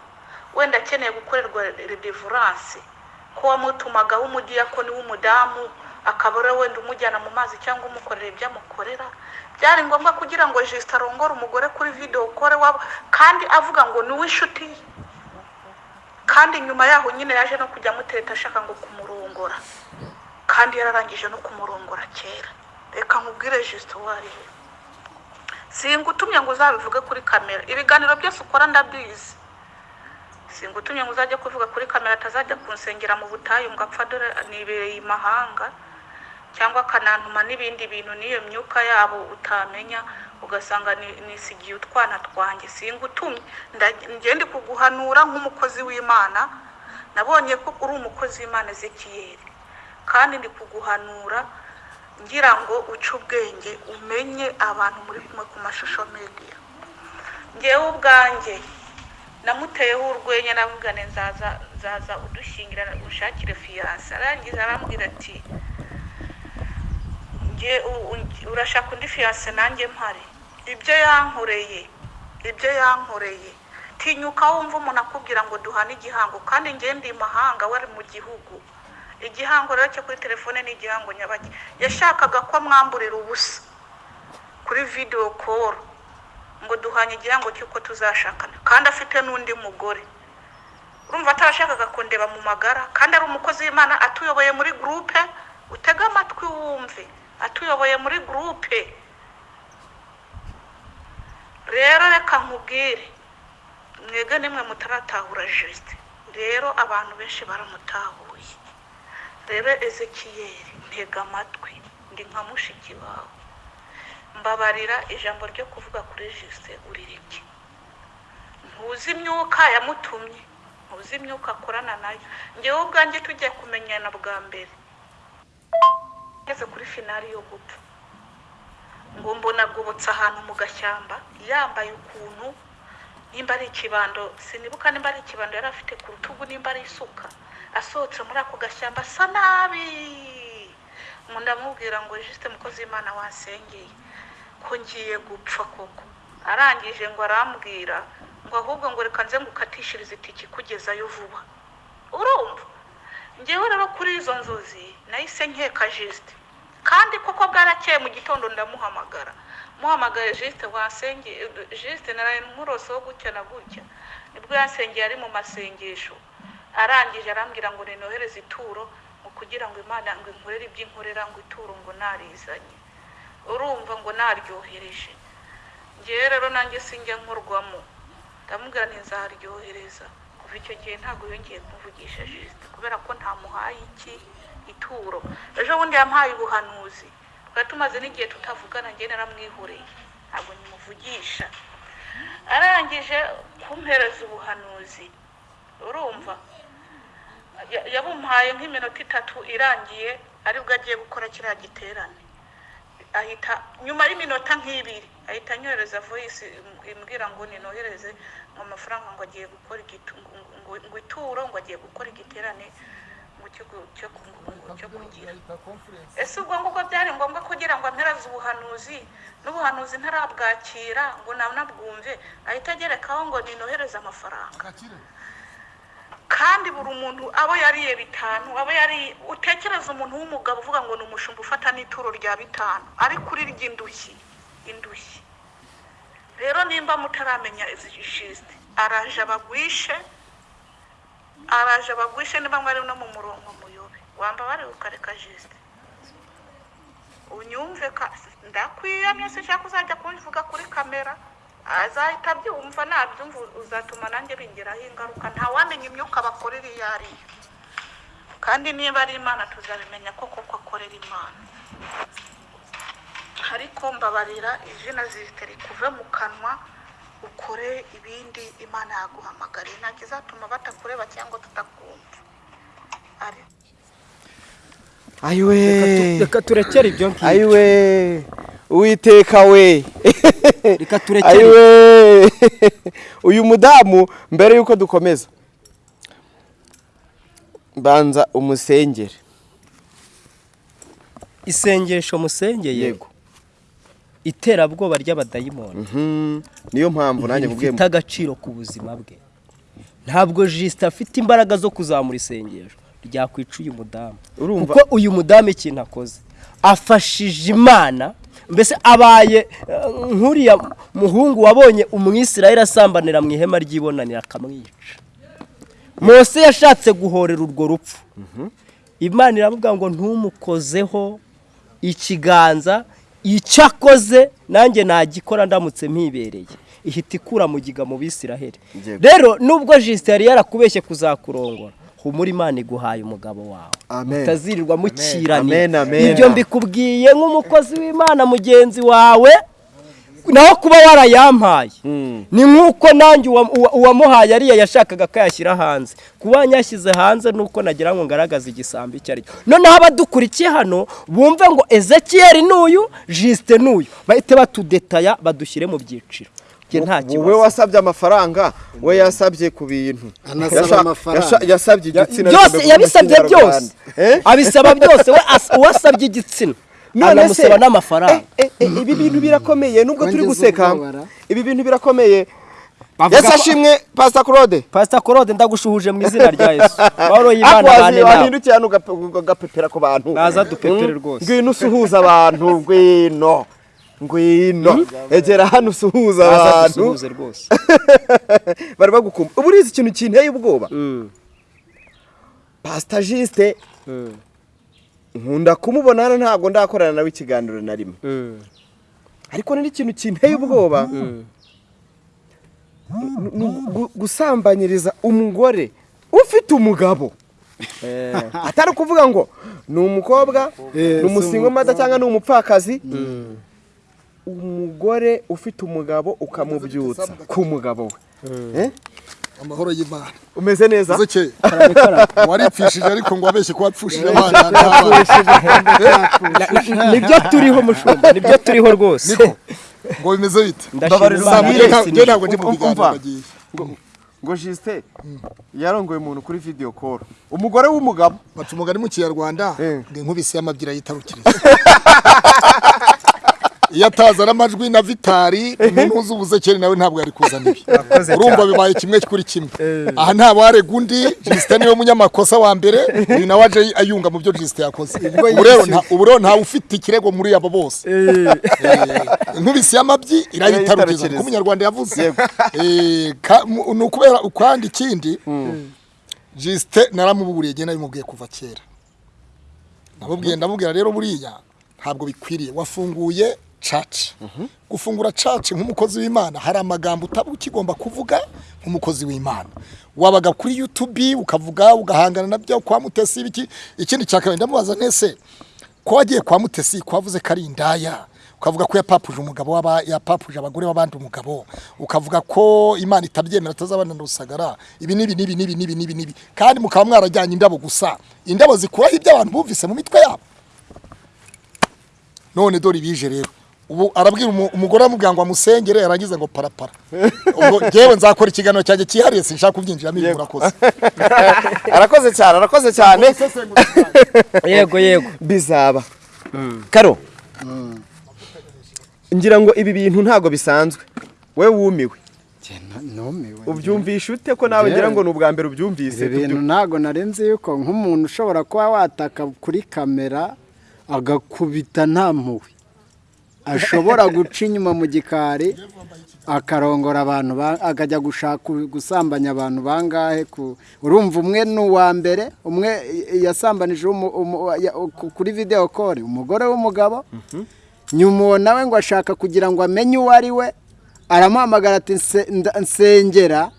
wenda akeneye gukorerwa redevuranse ko wamutumagaho umudiyakoni w'umudamu akaba ari we wenda umujyana mu mazi cyangwa umukorera ibyo amukorera byari ngombwa kugira ngo jisite arongore umugore kuri videwo kore wabo kandi avuga ngo ni uw'inshuti ye. Kandi nyuma yaho nyine yaje no kujya amuteta ashaka ngo kumurongora. Kandi yararangije no kumurongora kera. Reka nkubwire jisite uwo ari we. Singutumye ngo uzabivuge kuri kamera. Ibiganiro byose ukora ndabizi. Singutumye ngo uzajye kuvuga kuri kamera atazajya kunsengera mu butayu ngo apfa dore nibereye imahanga cyangwa akanantuma n'ibindi bintu n'iyo myuka yabo utamenya ugasanga ni- nisigiye utwana twanjye. Singutumye. Ndi kuguhanura nk'umukozi w'imana nabonye ko uri umukozi w'imana ezekiyeri kandi ndi kuguhanura ngira ngo uce ubwenge umenye abantu muri kumwe ku mashusho media. Ngewe ubwanjye namuteyeho urwenya namubwira nzaza nzaza udushyingira ushakire fiyanse arangiza arambwira ati nge urashaka undi fiyanse nanjye mpari? Ibyo yankoreye ibyo yankoreye. Tinyuka wumva umuntu akubwira ngo duhane igihango kandi ngende imahanga wari mu gihugu. Igihango rero cyo kuri telefone ni igihango nyabaki. Yashakaga ko amwamburira ubusa kuri videwo koro ngo duhanye igihango cy'uko tuzashakana. Kandi afite n'undi mugore. Urumva atarashakaga kundeba mu magara kandi ari umukozi w'imana atuyoboye muri gurupe utege amatwi wumve atuyoboye muri gurupe rero reka nkubwire mwege nimwe mutaratahura jisite rero abantu benshi baramutahuye rero ezekiyeri ntega amatwi ndi nka mushiki wawe. Mbabarira ijambo ryo kuvuga kuri jisite urireke ntuzi imyuka yamutumye ntuzi imyuka akorana na yo. Ngewe ubwanjye tugiye kumenyana bwa mbere. Ngeze kuri finari yo gupfa ngo mbona agobotse ahantu mu gashyamba yambaye ukuntu nimba ari ikibando sinibuka nimba ari ikibando yari afite ku rutugu nimba ari isuka. Asohotse muri ako gashyamba asa nabi. Ngo ndamubwira ngo jisite mukozi w'imana wasengeye. Ko ngiye gupfa koko. Arangije ngo arambwira ngo ahubwo ngo reka nze ngukatishirize itike ikugezayo vuba. Urumva? Ngewe rero kuri izo nzozi nahise nkeka jisite kandi koko bwarakeye mu gitondo ndamuhamagara. Muhamagaye jisite wasengeye jisite naraye nkuroseho gutya na gutya. Nibwo yasengeye ari mu masengesho. Arangije arambwira ngo ninohereze ituro ngo kugira ngo imana ngo inkorere iby'inkorera ngo ituro ngo narizanye. Urumva ngo naryohereje. Ngewe rero nanjye sinjya nkorwamo. Ndamubwira ntizaryohereza kuva icyo gihe ntabwo yongeye kumuvugisha jisite kubera ko ntamuhaye iki? Ituro. Ejo bundi yamuhaye ubuhanuzi. Twari tumaze n'igihe tutavugana njye naramwihoreye. Ntabwo nyimuvugisha. Arangije kumpereza ubuhanuzi. Urumva? Ya- yabumuhaye nk'iminota itatu irangiye ari bwo agiye gukora kiriya giterane. Ahita nyuma y'iminota nk'ibiri ahita anyohereza voyisi imbwira ngo ninohereze amafaranga ngo agiye gukora ngo- ituro ngo agiye gukora igiterane ngo cyo kugira. Ese ubwo ngubwo byari ngombwa kugira ngo ampereze ubuhanuzi n'ubuhanuzi ntarabwakira ngo nanabwumve ahita agerekaho ngo ninohereze amafaranga. Kandi buri muntu abo yariye bitanu abo yari utekereza umuntu w'umugabo uvuga ngo ni umushumba ufata n'ituro rya bitanu. Ari kuri ry'indushyi indushyi. Rero nimba mutaramenya izi jisite araje abagwishe araje abagwishe niba mwari no mu murongo muyobe. Wamba ukareka jisite. Unyumve ndakwiyamye sinshaka uzajya kubivuga kuri kamera. Azahita abyumva nabyumva uzatuma nanjye bingiraho ingaruka. Ntawamenya imyuka bakorera iyo ari yo. Kandi niba ari imana tuzabimenya ko koko akorera imana. Ariko mbabarira izina zitari kuve mu kanwa ukore ibindi imana yaguhamagariye. Ntabwo izatuma batakureba cyangwa tutakumva. Ayiwe reka turekere ibyo ngibyo ayiwe uwiteka we. Reka turekere. Uyu mudamu mbere y'uko dukomeza. Banza umusengere. Isengesho musengeye? Yego. Iterabwoba ry'abadayimoni. Mhm. niyo mpamvu nanjye mubwiye rifite agaciro ku buzima bwe. Ntabwo jisite afite imbaraga zo kuzamura isengesho. Ryakwica uyu mudamu. Kuko uyu mudamu ikintu akoze. Afashije imana mbese abaye eh, nk'uriya muhungu wabonye umwisirayeli asambanira mu ihema ry'ibonanira akamwica mose yashatse guhorera urwo rupfu. Imana iravuga ngo ntumukozeho ikiganza icyo akoze nanjye nagikora ndamutse mpibereye. Ihita ikura mu giga mu bisiraheli. Rero nubwo jisite yari yarakubeshye kuzakurongora humura imana iguhaye umugabo wawe. Amen. utazirirwa amen. ibyo mbikubwiye nk'umukozi w'imana mugenzi wawe naho kuba warayampaye. Ni nk'uko nanjye uwa- uwa- uwamuhaye ariya yashakaga ko yashyira hanze. Kuba yashyize hanze nuko nagira ngo ngaragaze igisambo icyo ari cyo. Noneho abadukurikiye hano bumve ngo ezekiyeri n'uyu jisite n'uyu bahite batudetaya badushyire mu byiciro. Njye nta wowe kibazo. wasabye amafaranga we yasabye ku bintu. Yasabye igitsina byose yabisabye mu byose. Eh? abisaba byose. We as- uwasabye igitsina None se- anamusaba n'amafaranga. Eh, eh, ibi bintu birakomeye. Nubwo turi guseka ibi bintu birakomeye. Yesu ashimwe pasita claude. Pasita korode ndagushuhuje mu izina rya yesu. Y'imana akwazi bane nawe wahindukira hano ugape- ugapepera ku bantu. Naza dupepere Mm. rwose. ngwino usuhuza abantu ngwino. Ngwino. Egera hano usuhuza abantu. bari bagukumva ubu urizi ikintu kinteye ubwoba? Pasita jisite nkunda kumubona hano ntabwo ndakorana nawe ikiganiro na rimwe. Ariko ni n'ikintu kinteye ubwoba. Gusambanyiriza umugore ufite umugabo. Atari ukuvuga ngo ni umukobwa Eh, ni si umusingomata cyangwa ni umupfakazi? Umugore ufite umugabo ukamubyutsa. Ku mugabo we. Eh? amahoro y'imana. Umeze neza? Waripfishije ariko ngo wabeshye ko wapfushije abana ni byo turiho mushumba. Nibyo turiho rwose. Ngo bimeze bite? Ntabwo ndi mu Umva. biganiro bagiye ngo jisite yarongoye umuntu kuri video call. Umugore w'umugabo. Baca umugani mu kinyarwanda Eh. ngo inkubisi y'amabyira yitarukiriza iyo atazana amajwi na vitari umuntu uzi ubuzekeri nawe ntabwo yari kuzana ibi. Urumva bibaye kimwe kuri kimwe. Aha nta warega undi jisite ni we munyamakosa wa mbere uyu nawe aje ayunga mu byo jisite yakoze. Ubu rero ntawe ufite ikirego muri abo bose. Eh, inkubisi y'amabyi irayitarukiriza Irayitarukiriza. niko umunyarwanda yavuze. Eh, ni ukubera ukwandi ikindi jisite naramuburiye njye nabimubwiye kuva kera. Nabubwiye ndamubwira rero buriya ntabwo bikwiriye. Wafunguye caci gufungura caci nk'umukozi w'imana. Hari amagambo utaba ukigomba kuvuga nk'umukozi w'imana. Wabaga kuri yutubi ukavuga ugahangana na byo kwa mutesi ibiki. Ikindi cya kabiri ndamubaza ntese ko wagiye kwa mutesi ko wavuze ko ari indaya? Ukavuga ko yapapuje umugabo w'aba yapapuje abagore b'abandi umugabo. Ukavuga ko imana itabyemera atazabana na rusagara ibi n'ibi n'ibi n'ibi n'ibi n'ibi n'ibi. Kandi mukaba mwarajyanye indabo gusa. Indabo zikuraho ibyo abantu bumvise mu mitwe yabo. None dore ibije rero. Ubu arabwira umu- umugore aramubwira ngo amusengere yarangiza ngo parapara. Ubwo ngewe nzakora ikiganiro cyanjye cyihariye sinshaka kubyinjiramo ibi murakoze. Arakoze cyane arakoze cyane. Yego yego. Bizaba. Karo. Ngira ngo ibi bintu ntabwo bisanzwe. We wumiwe. Ubyumvisha ute ko nawe ngira ngo ni ubwa mbere ubyumvise? Ibi bintu ntabwo narenze yuko nk'umuntu ushobora kuba wataka kuri kamera agakubita nta mpuhwe. Ashobora guca inyuma mu gikari akarongora abantu ba- akajya gushaka gusambanya abantu bangahe urumva umwe ni uwa mbere umwe yasambanije kuri videwo kore umugore w'umugabo nyuma uwo nawe ngo ashaka kugira ngo amenye uwo ari we aramuhamagara ati "Nse- nda- nsengera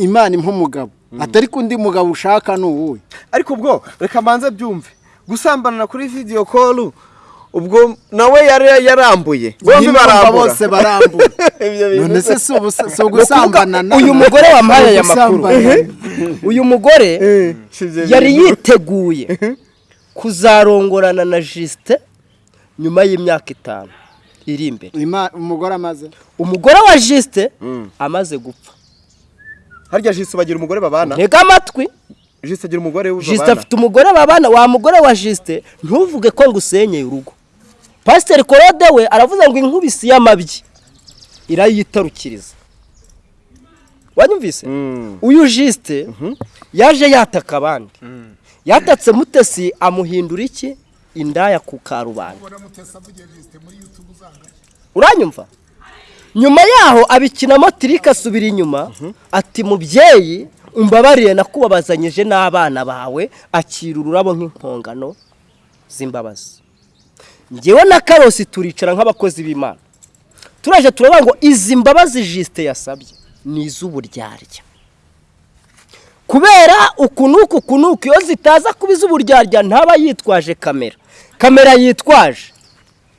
imana impa umugabo. Atari ko undi mugabo ushaka ni uwuhe? Ariko ubwo reka mbanze byumve. Gusambanana kuri video call ubwo nawe yari yarambuye. Bombi barambura bose barambura none se si ugusambanana uyu mugore wampaye aya makuru. Uyu mugore Eh, yari yiteguye kuzarongorana na jisite nyuma y'imyaka itanu. Iri imbere. Umugore amaze? Umugore wa jisite amaze gupfa. Harya jisi bagira umugore babana? Ntega amatwi. Jisi agira umugore jisite babana? afite umugore babana. Wa mugore wa jisite ntuvuge ko ngo usenyeye urugo. Pasiteri korode we aravuze ngo inkubisi y'amabyi irayitarukiriza wanyumvise? Mm. uyu jisite yaje yataka abandi. Yatatse mutesi amuhindura iki? Indaya ku karubanda. Uranyumva? Nyuma yaho abikinamo tirike asubira inyuma ati mubyeyi umbabarire nakubabazanyije n'abana bawe akira ururabo nk'impongano z'imbabazi. Ngewe na karosi turicara nk'abakozi b'imana. Turaje turavuga ngo izi mbabazi jisite yasabye ni iz'uburyarya. Kubera uku n'uku uku n'uku iyo zitaza kuba iz'uburyarya ntaba yitwaje kamera. Kamera yitwaje.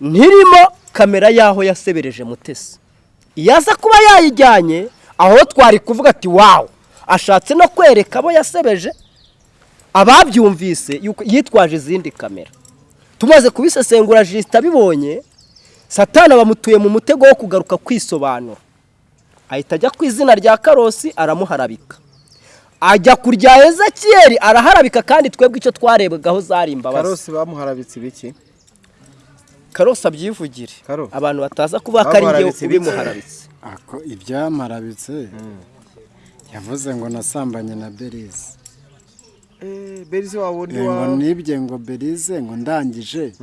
Ntirimo kamera y'aho yasebereje mutesi. Iyo aza kuba yayijyanye aho twari kuvuga ati wawu ashatse no kwereka abo yasebeje. Ababyumvise yitwaje izindi kamera. Tumaze kubisesengura jisita abibonye satana bamutuye mu mutego wo kugaruka kwisobanura. Ahita ajya ku izina rya karosi aramuharabika. Ajya ku rya ezekiyeri araharabika kandi twebwe icyo twarebagaho zari imbabazi. Karosi bamuharabitse ibiki? Karosi abyivugire. Abantu bataza kuba ko ari njye Bamuharabitse ibiki? ubimuharabitse. Ako ibyamarabitse yavuze ngo nasambanye na berize berize wa wundi Eh, ngo wa nibye ngo berize ngo ndangije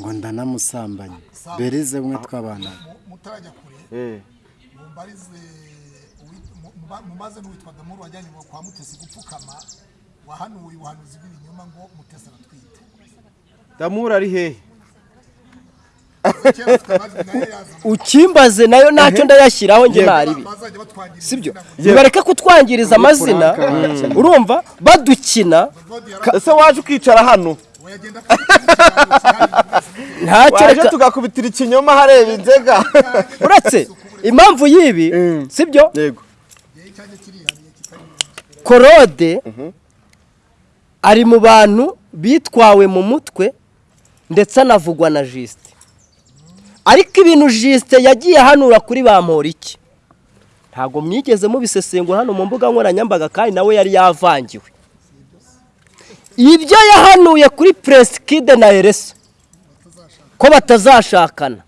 ngo ndanamusambanye berize umwe tw'abana. Mutarajya kure. Eh, mumaze n'uwitwa damuru wajyanye ngo kwa mutesi gupfukama wahanuye ubuhanuzi bw'ibinyoma ngo mutesi aratwite. Damura ari hehe kera afite amajwi na yo yaza ukimbaze na yo ntacyo ndayashyiraho bazajya batwangiriza sibyo? Nibareke kutwangiriza amazina. Urumva? Badukina. Ese waje ukicara hano? Ntacyo reka tugakubitira ikinyoma hareba inzega. Uretse impamvu y'ibi sibyo? Yego. Korode ari mu bantu bitwawe mu mutwe ndetse anavugwa na jisite ariko ibintu jisite yagiye ahanura kuri ba iki ntabwo mwigeze mubisesengura hano mu mbuga nkoranyambaga kandi nawe yari yavangiwe. Ibyo yahanuye kuri puresikide na ereso ko batazashakana.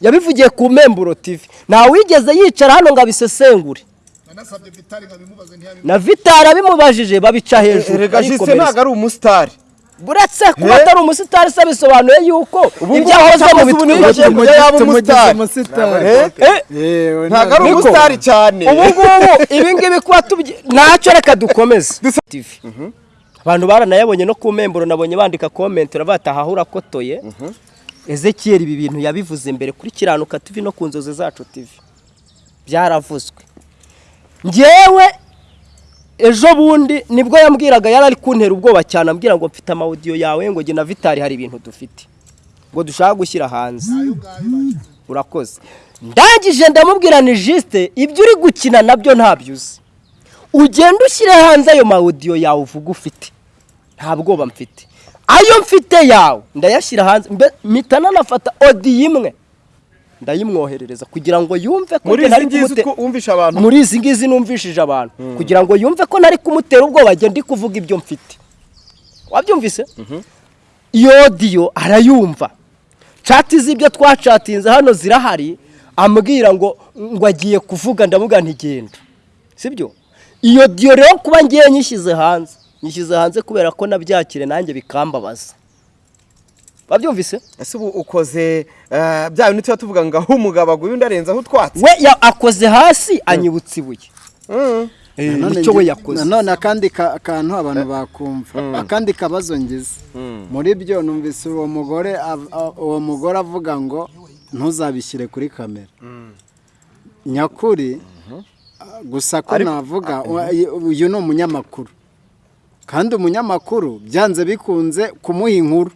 Yabivugiye ku memburo tivi ntawigeze yicara hano ngo abisesengure. Na vitari abimubajije babica hejuru jise arikomereza. ntabwo ari umusitari buretse kuba atari umusitari se bisobanuye yuko ibyo akoze mu bake kujya yaba umusitari. umusitari. Eh, Eh, ntabwo ari umusitari cyane. Ubu ngubu ibi ngibi kuba ntacyo reka dukomeze. TV. abantu baranayabonye no ku memburo nabonye bandika komenti bataha urakotoye ezekiyeri ibi bintu yabivuze mbere kuri kiranuka TV no ku nzozi zacu TV. Byaravuzwe. Ngewe ejo bundi ni bwo yambwiraga yari ari kuntera ubwoba cyane ambwira ngo mfite amawudiyo yawe ngo jye na vitari hari ibintu dufite. Ngo dushaka gushyira hanze. Urakoze. Ndangije ndamubwira ni jisite ibyo uri gukina na byo ntabyo uzi. Ugenda ushyire hanze ayo mawudiyo yawe uvuga ufite. Nta bwoba mfite. Ayo mfite yawe ndayashyira hanze. Mpita nanafata odiyo imwe. Ndayimwoherereza kugira ngo yumve ko muri njye izi ntari ngizi kumute- ko wumvisha abantu? Muri izi ngizi numvishije abantu. Kugira ngo yumve ko nari kumutera ubwoba njye ndi kuvuga ibyo mfite. Wabyumvise? Iyo odiyo arayumva. Cati z'ibyo twacatinze hano zirahari ambwira ngo ngo agiye kuvuga ndavuga ntigenda sibyo? Iyo odiyo rero kuba ngiye nyishyize hanze. Nyishyize hanze kubera ko nabyakire nanjye bikambabaza. Wabyumvise? Ese ubu ukoze eh, bya bintu tuba tuvuga ngo aho umugabo aguye undi arenzaho utwatsi we ya- akoze hasi anyibutsa ibuye. Mm. Eh, ni cyo we yakoze. nanone akandi ka- kantu abantu bakumva. Akandi kabazo ngize muri byo numvise uwo mugore uwo mugore avuga ngo ntuzabishyire kuri kamera. Nyakuri a- gusa ko navuga u- uyu ni umunyamakuru. Kandi umunyamakuru byanze bikunze kumuha inkuru.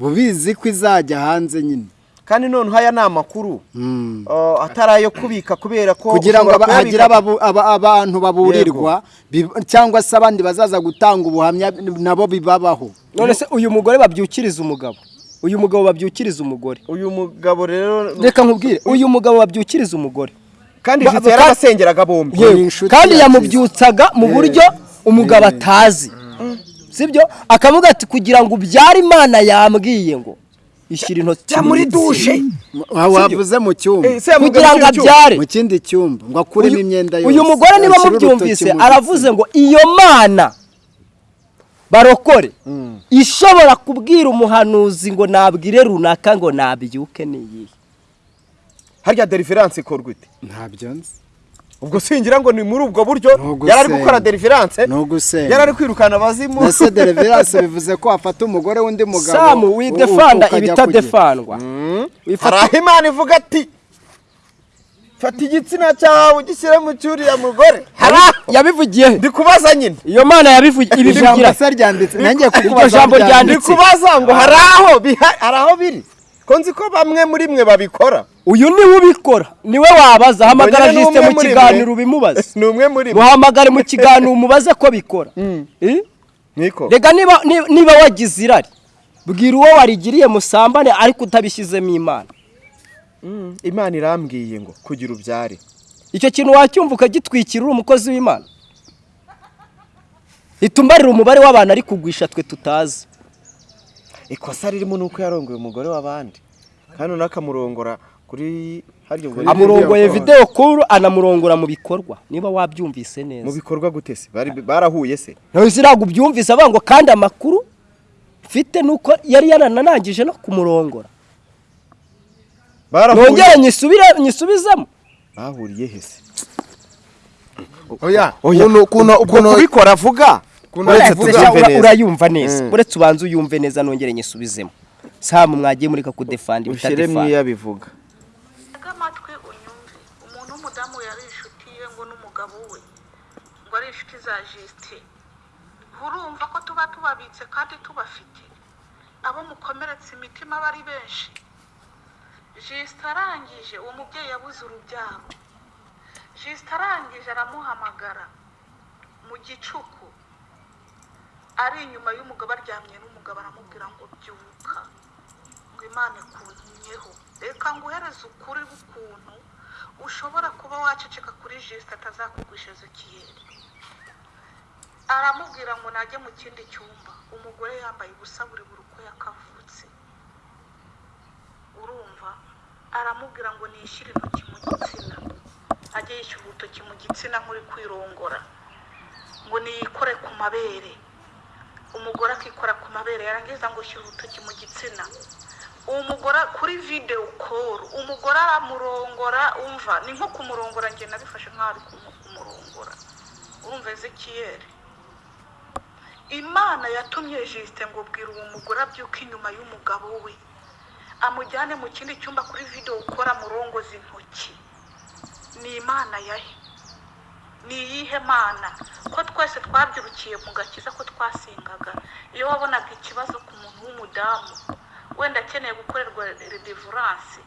Bubizi ko izajya hanze nyine. Kandi noneho aya ni amakuru. Mm. uh, atari ayo kubika kubera ko kugira ngo hagire abantu baburirwa cyangwa se abandi bazaza gutanga ubuhamya nabo bibabaho. None se uyu mugore babyukiriza umugabo? Uyu mugabo babyukiriza umugore? Uyu mugabo rero reka nkubwire uyu mugabo babyukiriza umugore? Kandi ba- yarabasengeraga bombi. Inshuti kandi yamubyutsaga mu buryo umugabo atazi. Sibyo? Akavuga ati kugira ngo ubyare imana yambwiye ngo ishyira intoki muri dushe Wa- wavuze mu cyumba. Eh, kugira ngo abyare. Mu kindi cyumba. Ngo akuremo imyenda yose. uyu mugore niba mubyumvise mu aravuze ngo iyo mana barokore. Ishobora kubwira umuhanuzi ngo nabwire runaka ngo nabyuke ni iyihe? Harya deliverance ikorwa ite? Ntabyo nzi. Ubwo singira ngo ni muri ubwo buryo yari ari gukora ugusenga yari ari kwirukana abazimu. Ese deliverance bivuze ko wafata umugore w'undi mugabo samu widefanda ibitadefandwa. hari Wifata- aho imana ivuga ati fata igitsina cyawe ugishyire mu cyuriya mugore. Yabivugiye. Ndi kubaza nyine. Iyo mana yabivugiye ijambo ibivugira se ryanditse. Nanjye Iryo kukubaza jambo ndi ryanditse. kubaza ngo hari aho biri. Ko nzi ko bamwe muri mwe babikora. Uyu ni we ubikora. Niwe wabaza hamagara jisite mu kiganiro ubimubaze. Ni umwe muri muhamagare mu kiganiro umubaze ko bikora. Niko. Rega niba ni- niba wagize irari bwira uwo warigiriye musambane ariko utabishyizemo imana. Mm, imana irambwiye ngo kugira ubyare. Icyo kintu wacyumva ukagitwikira umukozi w'imana. Itumbarira umubare w'abantu ari kugwisha twe tutazi. Ikosa ririmo ni uko yarongoye umugore w'abandi. Kandi akamurongora kuri amurongoye videwo kuru anamurongora mu bikorwa. Niba wabyumvise mu neza bikorwa gute se? Bari- barahuye se? Ntabwo ntabwo ubyumvise avuga ngo kandi amakuru mfite nuko yari yaranarangije no kumurongora. Barahuye. Nongere nyisubizemo. Bahuriye he se? Oya Oya, ukuntu Uretse avuga- urayumva neza. Mm. uretse ubanza uyumve neza nongere nyisubizemo. Samu mwagiye ibitadefanda mwiya bivuga tega amatwi unyumve umuntu w'umudamu yari inshuti ye ngo n'umugabo we ngo ari inshuti za jisite urumva ko tuba tubabitse kandi tubafite. Abo mukomeretsa imitima aba ari benshi. Jisite arangije uwo mubyeyi yabuze urubyaro. Jisite arangije aramuhamagara. Mu gicuku. Ari inyuma y'umugabo aryamye n'umugabo aramubwira ngo byuka. Ngo imana ikuntumyeho reka nguhereze ukuri k'ukuntu ushobora kuba waceceka kuri jisite atazakugwisha ezekiyeri aramubwira ngo najye mu kindi cyumba. Umugore yambaye ubusa buri buri uko yakavutse. Urumva? Aramubwira ngo nishyire intoki mu gitsina. Ajye yishyura urutoki mu gitsina nk'uri kwirongora. Ngo niyikore ku mabere. Umugore akikora ku mabere. Yarangiza ngo shyira urutoki mu gitsina. Uwo mugore kuri videwo koru umugore aramurongora umva? Ni nko kumurongora njye nabifashe nk'aho ari kumu- kumurongora. Urumva ezekiyeri imana yatumye jisite ngo bwira uwo mugore abyuka inyuma y'umugabo we. Amujyane mu kindi cyumba kuri videwo ukora murongoza intoki. Ni imana yahe ni iyihe mana? Ko twese twabyirukiye mu gakiza ko twasengaga iyo wabonaga ikibazo ku muntu w'umudamu wenda akeneye gukorerwa redevurance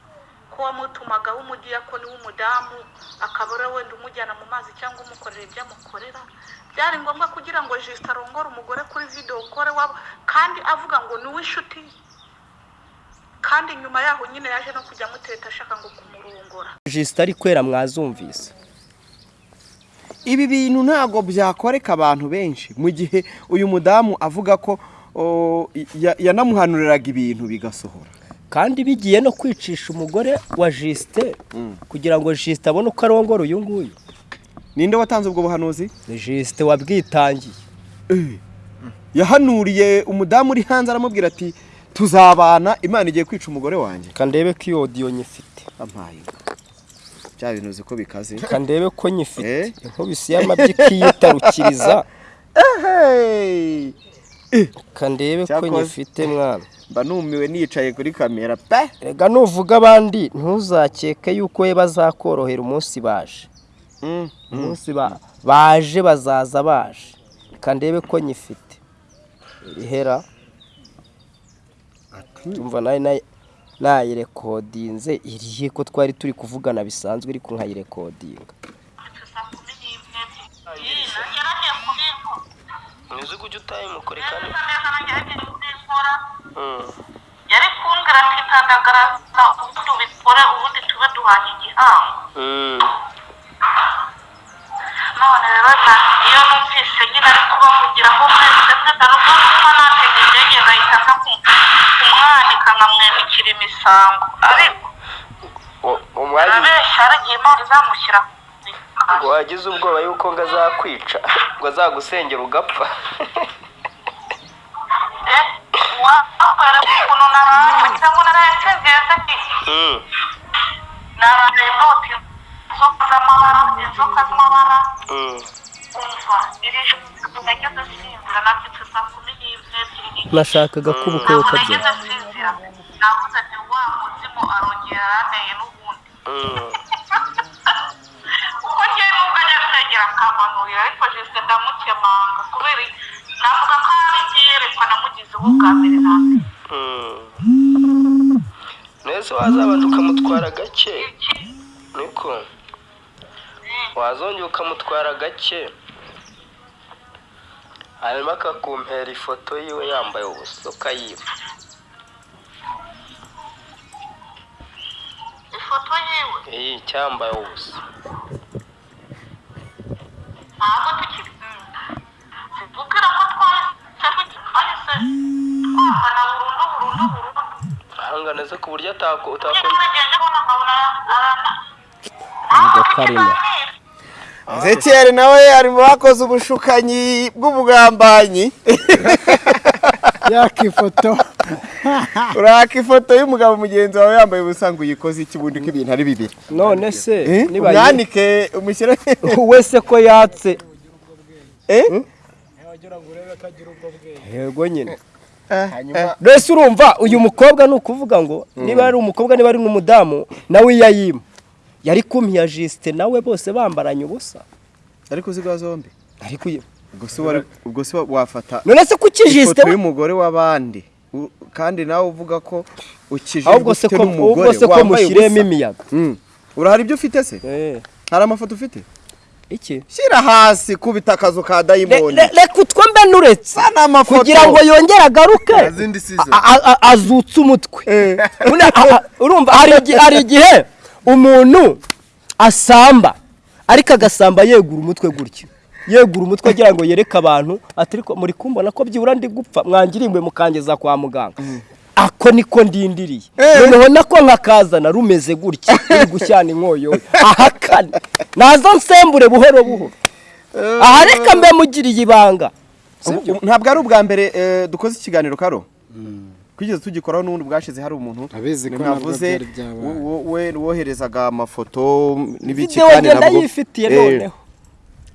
ko wamutumagaho umudiyakoni w'umudamu akaba ari we wenda umujyana mu mazi cyangwa umukorera ibyo amukorera byari ngombwa kugira ngo jisita arongore umugore kuri videwo kore wabo kandi avuga ngo ni uw'inshuti ye kandi nyuma yaho nyine yaje no kujya amuteta ashaka ngo kumurongora. Jisite ari kwera mwazumvise. Ibi bintu ntabwo byakoreka abantu benshi. Mu gihe uyu mudamu avuga ko yanamuhanuriraga ibintu bigasohora. Kandi bigiye no kwicisha umugore wa jisite kugira ngo jisite abone uko arongora uyu nguyu. Ninde watanze ubwo buhanuzi? Ni jisite wabwitangiye yahanuriye umudamu uri hanze aramubwira ati tuzabana imana igiye kwica umugore wanjye. Kandebe ko iyo odiyo nyifite. Ampaye. Bya bintu uzi ko bikaze. Kandebe ko nyifite. Eh? inkubisi y'amabyi ikiyitarukiriza Hey! kandebe ko nyifite mwana. Mba numiwe nicaye kuri kamera. Pe! Rega nuvuga abandi. Ntuzakeke yuko we bazakorohera umunsi baje. Umunsi ba- baje bazaza baje. Kandebe ko nyifite. Ihera. Tumva na yo nayo- nayirekodinze. Irihe ko twari turi kuvugana bisanzwe ariko nkayirekodinga. Ko ujya utayimukore kandi yari kumbwira ati tandagaraza ubundi ubikore ubundi tube duhanye igihango. None rero iyo numvise nyine ari kubavugiraho mwese mwese rugo kuba natega indege ngahita nza ku- kumwanika nkamwimikira imisango. Ariko arabeshya aragiye imana izamushyira wagize ubwoba yuko ngo azakwica ngo azagusengera ugapfa. Wakwera ukuntu naraye cyangwa naraye ntegereje ki naraye noti inzoka z'amabara inzoka z'amabara umva iri joro nageze sinzira nabyutse saa kumi n'ebyiri n'igice nashakaga ko ubukwe ntabwo bukabyara nageze sinzira navuze ati wa muzimu arongera aranteye n'ubundi. Kuko ngewe nubwo ajya kwegera akampanurira ariko jisite ndamukemanga kubera navuga ko ari byerekwa namugizeho bwa mbere na mbere. Neza wazabana ukamutwara gake. Niko wazongera ukamutwara gake. Hanyuma akakumpera ifoto yiwe yambaye ubusa ukayiba. Ifoto yiwe? Iyi cyambaye ubusa. Ntabwo tukiri zikubwira ko twahise twahise twahana burundu burundu burundu. Kwihangana ze ku buryo atako utakora bageze kubona karimo Ezekiel nawe ari mu bakoze ubushukanyi bw'ubugambanyi. Yakifoto uraka ifoto y'umugabo mugenzi wawe yambaye ubusa ngo uyikoze iki bundi ko ibintu ari bibiri? None se niba umwanike umushyire wese ko yatse. Eh? yego nyine. Mbese urumva uyu mukobwa ni ukuvuga ngo niba ari umukobwa niba ari n'umudamu nawe iyo ayima yari kumpiya jisite nawe bose bambaranye ubusa. Ariko uziga zombi? Ariko ubwo se wafata none se kuki jisite ifoto y'umugore w'abandi. Kandi nawe uvuga ko ukijijwe ufite ko n'umugore ahubwo se ko wambaye mushyiremo ubusa. imiyaga. Mm. urahari ibyo ufite se? Eh, hari amafoto ufite? Iki? Shyira hasi kubita akazu ka le- reka utwo mbe nuretse. Kugira ngo yongere agaruke. Azutse umutwe. A- urumva hari igihe umuntu asamba ariko agasamba yegura umutwe gutya yegura umutwe agira ngo yereke abantu ati ariko muri kumbona ko byibura ndi gupfa mwangirimwe mukangeza kwa muganga. Ako niko ndindiriye. Noneho nako nkakazana rumeze gutya. Ruri gushyana inkoyo. Ahakane na zo nsembure buhoro buhoro. Aha reka mbe mugiriye ibanga. Ntabwo ari ubwa mbere eh, dukoze ikiganiro karo. Twigeze tugikoraho n'ubundi bwashize hari umuntu Abizi ko nabwo navuze we woherezaga amafoto n'ibiki kandi nabwo yifitiye Eh, noneho.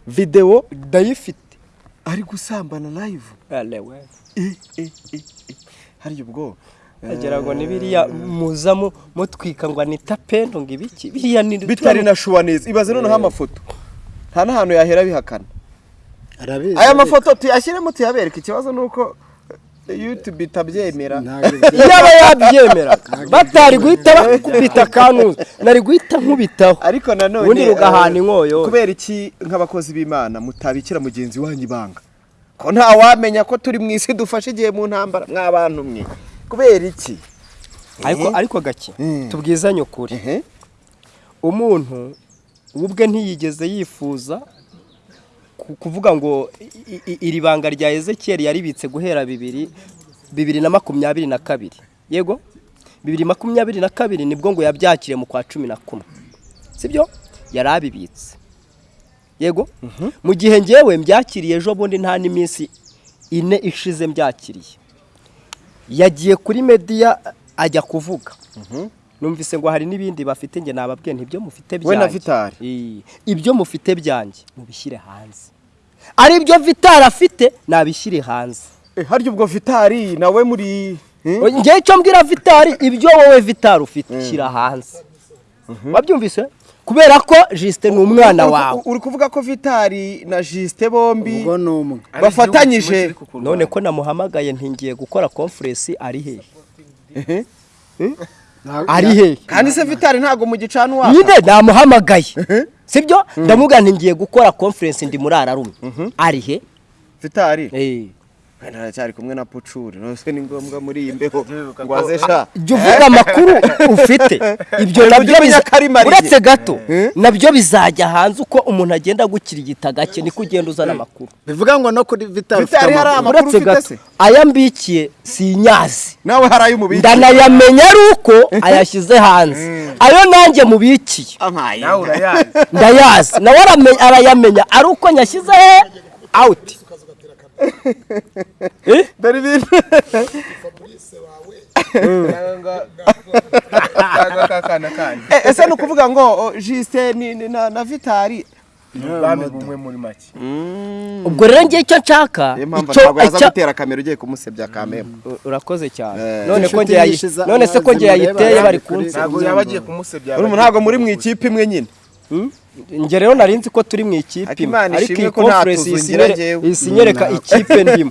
videwo ndayifite. ari gusambana live. Eh, eh, hari ubwo? Agira ngo ni biriya muza mu- mutwika ngo anita pendo ngo ibiki? Biriya ni bitari na shuwa neza ibaze noneho amafoto. Nta n'ahantu yahera bihakana aya mafoto tuyashyiremo tuyabereke ikibazo ni uko eh, youtube itabyemera. Ntabwo iyo aba yabyemeraga batari guhita bakubita kanuzi nari guhita nkubitaho. Ariko nanone ubundi rugahana eh, inkoyo. kubera iki nk'abakozi b'imana mutabikira mugenzi wanyu ibanga? Ko nta wamenya ko turi mu isi dufashe igihe mu ntambara mw'abantu mwe? Kubera iki? Ariko ariko gake Mm. tubwizanye ukuri umuntu we ubwe ntiyigeze yifuza kuvuga ngo iri banga rya ezekiyeli yaribitse guhera bibiri bibiri na makumyabiri na kabiri. Yego? Bibiri makumyabiri na kabiri ni bwo ngo yabyakiriye mu kwa cumi na kumwe. Sibyo? Yari abibitse. Yego? Mu gihe ngewe mbyakiriye ejo bundi nta n'iminsi ine ishize mbyakiriye. Yagiye kuri mediya ajya kuvuga. Numvise ngo hari n'ibindi bafite njye nababwiye ntibyo mufite byanjye. Ibyo mufite byanjye mubishyire hanze. Ari ibyo vitari afite nabishyire hanze. Eh, harya ubwo vitari nawe muri eh? ngewe icyo mbwira vitari ibyo wowe vitari ufite shyira hanze. Wabyumvise? Kubera ko jisite ni umwana wawe. uri kuvuga ko vitari na jisite bombi bafatanyije. none ko namuhamagaye ntingiye gukora konferensi ari hehe ari hehe kandi se vitari ntabwo mu gicana uwaka nyine namuhamagaye. Sibyo? ndamubwira ngiye gukora konferensi ndi muri ararume ari he? Vitari Eh. Aracyari kumwe na pucuri. Nose ni ngombwa muri iyi mbeho ngo aze sha jya uvuga amakuru ufite. Ibyo na byo uretse gato na byo bizajya hanze uko umuntu agenda agukirigita gake niko ugenda uzana amakuru. Bivuga ngo no kuri vitari ufite amakuru uretse ufite gato se? aya mbikiye si inyazi nawe hari ay'umubiri ndanayamenya ari uko ayashyize hanze. Ayo nanjye mubikiye. Amaye nawe urayazi. Ndayazi. Nawe arayamenya. Ari uko nyashyize awuti dore ibintu Eh, ese ni ukuvuga ngo oh, jisite na na vitari ubwami bumwe muri make. Ubwo rero ngiye icyo nshaka ntabwo yaza gutera kamera ugiye kumusebya kamera urakoze cyane. Eh. none se ko ngiye yayiteye bari kunsi ntabwo yaba agiye kumusebya. Urumva ntabwo muri mu ikipe imwe nyine? Njye rero nari nzi ko turi mu ikipe imwe ariko iyi ko nta conference tuzu iyi ngira sinyere- njyewe. iyi sinyereka ikipe ndimo.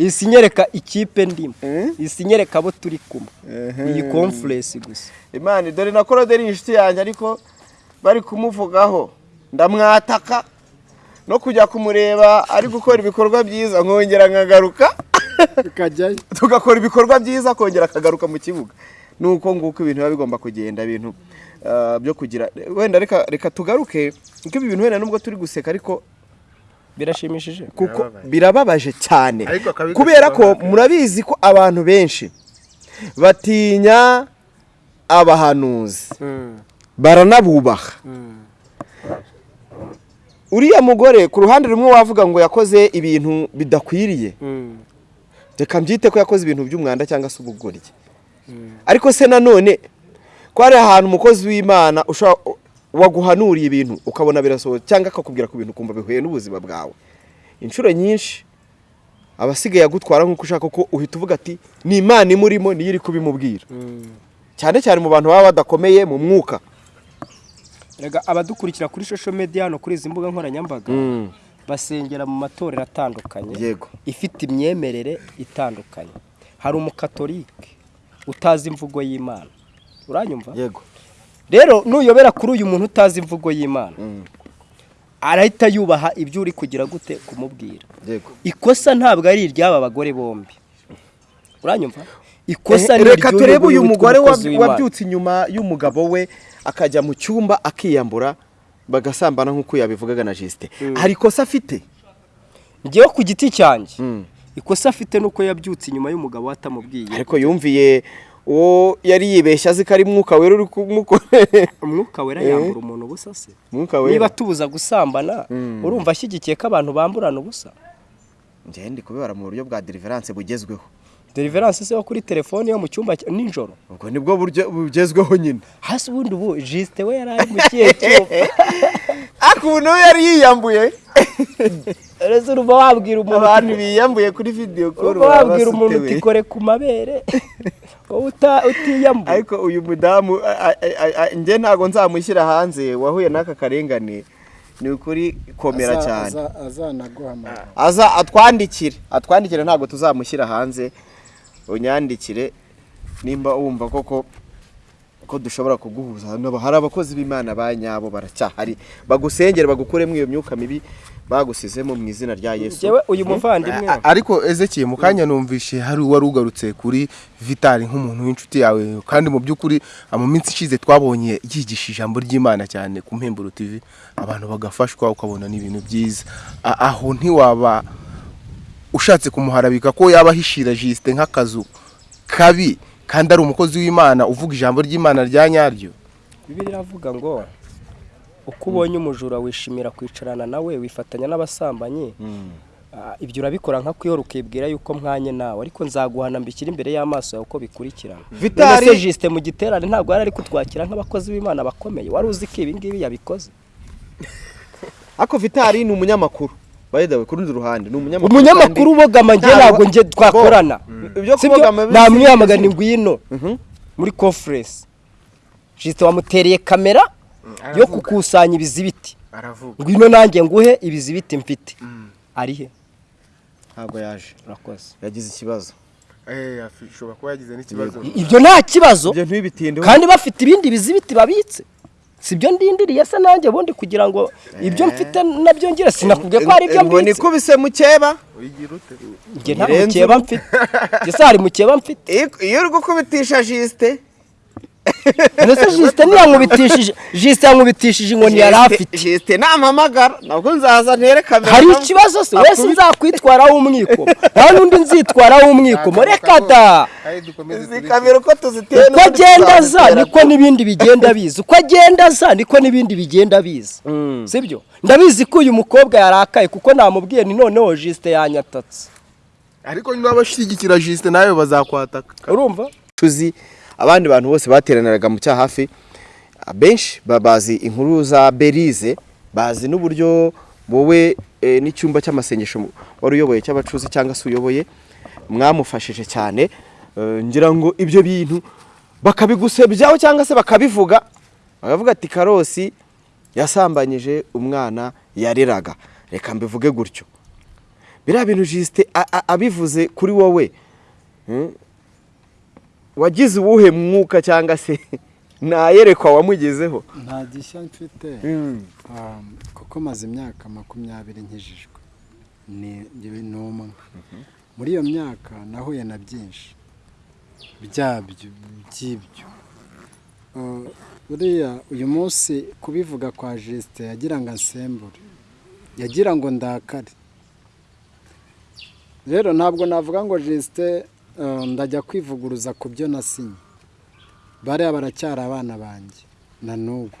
Iyi sinyereka ikipe ndimo. Iyi sinyereka abo turi kumwe. Iyi conference gusa. Imana dore na koroderi inshuti yanjye ariko bari kumuvugaho. Ndamwataka no kujya kumureba ari gukora ibikorwa byiza nkongera nkagaruka. Tugakora ibikorwa byiza akongera akagaruka mu kibuga. Ni uko nguko ibintu biba bigomba kugenda ibintu byo kugira wenda reka reka tugaruke kuko ibi bintu wenda nubwo turi guseka ariko birashimishije. kuko birababaje. cyane. Kubera ko murabizi ko abantu benshi batinya abahanuzi. Baranabubaha. Uriya mugore ku ruhande rumwe wavuga ngo yakoze ibintu bidakwiriye. Reka mbyite ko yakoze ibintu by'umwanda cyangwa se ubugoryi. Ariko se nanone ko hari ahantu umukozi w'imana waguhanuriye ibintu ukabona birasohotse cyangwa akakubwira ku bintu ukumva bihuye n'ubuzima bwawe. Inshuro nyinshi aba asigaye agutwara nk'uko ushaka ko uhita uvuga ati ni imana imurimo niyo iri kubimubwira. Cyane cyane mu bantu baba badakomeye mu mwuka. Abadukurikira kuri social media hano kuri izi mbuga nkoranyambaga basengera mu matorero atandukanye Yego. ifite imyemerere itandukanye. Hari umukatolike utazi imvugo y'imana. Uranyumva? Yego. Rero nuyobera kuri uyu muntu utazi imvugo y'imana arahita yubaha ibyo uri kugira gute kumubwira. Yego. Ikosa ntabwo ari iry'aba bagore bombi. Uranyumva? Ikosa Eh, ni reka turebe uyu mugore wabyutse inyuma y'umugabo we akajya mu cyumba akiyambura bagasambana nk'uko yabivugaga na jisite hari ikosa afite? Njyewe ku giti cyanjye. Mm. ikosa afite nuko yabyutse inyuma y'umugabo we atamubwiye. Ariko yumviye uwo yari yibeshya azi ko ari mwuka wera uri kumukorera umwuka wera. Yambura umuntu ubusa se? Mwuka niba tubuza gusambana urumva ashyigikiye ko abantu bamburana ubusa? Njyewe ndi kubibara mu buryo bwa deliverance bugezweho. Deliverance se wo kuri telefone yo mu cyumba nijoro? Ubwo ni bwo buryo bugezweho nyine. Hasi ubundi ubu jisite we yari ari mu kihe cyumba akuntu yari yiyambuye. Rero urumva wabwira umuntu abantu biyambuye kuri video call urumva baba wabwira umuntu uti kore ku mabere. utiyambuye ariko uyu mudamu njye ntabwo nzamushyira hanze wahuye n'aka karengane ni ukuri komera cyane. aza- atwandikire atwandikire ntabwo tuzamushyira hanze unyandikire nimba wumva koko ko dushobora kuguhuza. Hari abakozi b'imana ba nyabo baracyahari. Bagusengere bagukuremo iyo myuka mibi bagusizemo mu izina rya yesu. Njyewe uyu muvandimwe. A- ariko ezekiye mu kanya numvishe hari uwari ugarutse kuri vitali nk'umuntu w'inshuti yawe kandi mu by'ukuri mu minsi ishize twabonye yigisha ijambo ry'imana cyane ku mpemburo tv abantu bagafashwa ukabona n'ibintu byiza. A- aho ntiwaba ushatse kumuharabika ko yaba ahishira jisite nk'akazu kabi kandi ari umukozi w'imana uvuga ijambo ry'imana rya nyaryo? Bibiri iravuga ngo uko ubonye umujura wishimira kwicarana nawe wifatanya n'abasambanyi Ah, ibyo urabikora nka kwihora ukibwira yuko mwanye nawe. Ariko nzaguhana mbishyira imbere y'amaso yawe uko bikurikirana se jisite mu giterane ntabwo yari ari kutwakira nk'abakozi b'imana bakomeye. Wari uzi ko ibi ngibi yabikoze? Ariko vitali ni umunyamakuru. Way ku rundi ruhande ni umunyamakuru umunyamakuru ubogama njye Ntabwo- njye twakorana. Bisi- namwiyamagana ngwino. Mhm. muri conference. Jisite wamutereye kamera yo gukusanya ibizibiti. Aravuga. Ngwino nanjye nguhe ibizibiti mfite? Ari he? Ntabwo yaje. Urakoze. Yagize ikibazo. Ashobora kuba yagize n'ikibazo. Ibyo nta kibazo. Kandi bafite ibindi bizibiti babitse. Si byo ndindiriye se nanjye ubundi kugira ngo ibyo mfite na byo ngire? Sinakubwiye ko hari ibyo ngo mbitse. nikubise mukeba. Njye nta mukeba mfite. Njye se hari mukeba mfite? Iyo iyo uri gukubitisha jisite ndetse jisite ntiyankubitishije jisite yankubitishije inkoni yari afite? Jisite nampamagara nabwo nzaza ntere kamera hari ikibazo se? Wese nzakwitwaraho umwikomo nta n'undi nzitwaraho umwikomo reka da. Uko agenda aza niko n'ibindi bigenda biza. Uko agenda aza niko n'ibindi bigenda biza. Sibyo ndabizi ko uyu mukobwa yarakaye kuko namubwiye ni noneho jisite yanyatatse. Ariko niba abashyigikira jisite nawe bazakwataka. Urumva? Tuzi abandi bantu bose bateraniraga mu cyaha hafi abenshi ba- bazi inkuru za berize bazi n'uburyo wowe eh, n'icyumba cy'amasengesho wari uyoboye cy'abacuzi cyangwa se uyoboye mwamufashije cyane. Eh, ngira ngo ibyo bintu bakabigusebyaho cyangwa se bakabivuga. Bakavuga ati karosi yasambanyije umwana yareraga. Reka mbivuge gutyo. Biriya bintu jisite abivuze kuri wowe hmm? Wagize uwuhe mwuka cyangwa se ntayerekwa wamugezeho? Nta gishya mfite. Um, kuko maze imyaka makumyabiri nkijijwe. Ni umwe. Muri iyo myaka nahuye na byinshi. Byabyo by'ibyo. Uh, buriya uyu munsi kubivuga kwa jisite yagira ngo ansembure. Yagira ngo ndakare. Rero ntabwo navuga ngo jisite eh, ndajya kwivuguruza ku byo nasinye bariya baracyari abana banjye na n'ubu.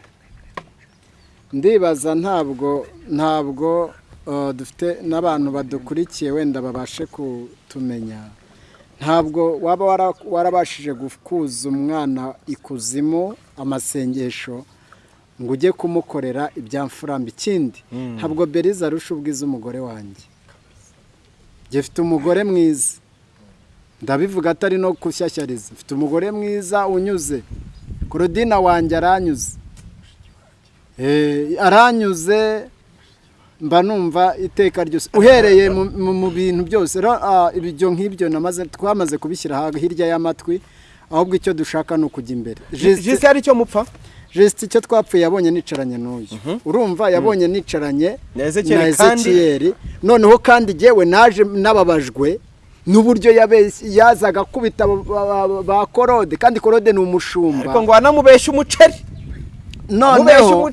Ndibaza ntabwo ntabwo eh, dufite n'abantu badukurikiye wenda babashe kutumenya. Ntabwo waba wara- warabashije gukuza umwana ikuzimu amasengesho ngo ujye kumukorera ibyamfuramba ikindi ntabwo beriza arusha ubwiza umugore wanjye. Gifite umugore mwiza. Ndabivuga atari no gushyashyariza mfite umugore mwiza unyuze. Korodina wanjye aranyuze. Eh, aranyuze mba numva iteka ryose. Uhereye mu- bintu byose. Ibyo nk'ibyo namaze twamaze kubishyira hirya y'amatwi ahubwo icyo dushaka ni ukujya imbere. Jisite hari icyo mupfa? Just icyo twapfuye yabonye nicaranye n'uyu. Urumva yabonye nicaranye Na Ezekiel noneho kandi jyewe naje nababajwe n'uburyo yazaga akubita ba- korode kandi korode ni umushumba ariko ngo wanamubeshye umuceri noneho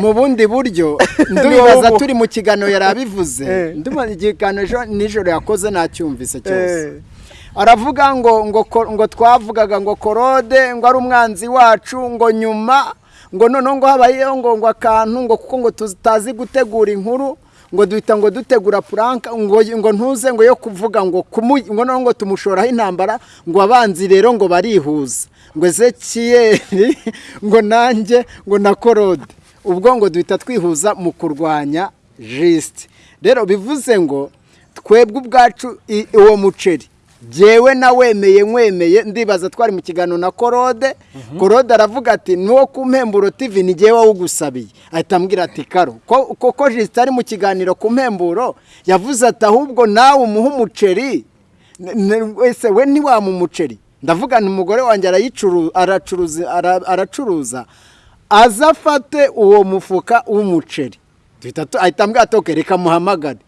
mu bundi buryo wowe. turi mu kiganiro yari abivuze Eh. ndumva ikiganiro nijoro yakoze nacyumvise cyose Eh. aravuga ngo ngo twavugaga ngo korode ngo ari umwanzi wacu ngo nyuma ngo noneho ngo habayeho ngo ngo akantu ngo kuko ngo tutazi gutegura inkuru ngo duhita ngo dutegura puranka ngo ntuze ngo yo kuvuga ngo ngo tumushoraho intambara ngo abanzi rero ngo barihuza. Ngo ezekiyeri ngo nanjye ngo na korode ubwo ngo duhita twihuza mu kurwanya jisite rero bivuze ngo twebwe ubwacu uwo muceri. Jyewe nawemeye nkwemeye ndibaza twari mu kiganiro na korode. Korode aravuga ati nuwo ku mpemburo tv ni jyewe wawugusabiye ahita ambwira ati karo ko- koko jisite ari mu kiganiro ku mpemburo yavuze ati ahubwo nawe umuhe umuceri. Wese we ntiwamu umuceri ndavuga nti umugore wanjye aracuruza ara- aracuruza aza afate uwo mufuka w'umuceri. Ahita ambwira ati "Okay, reka muhamagare.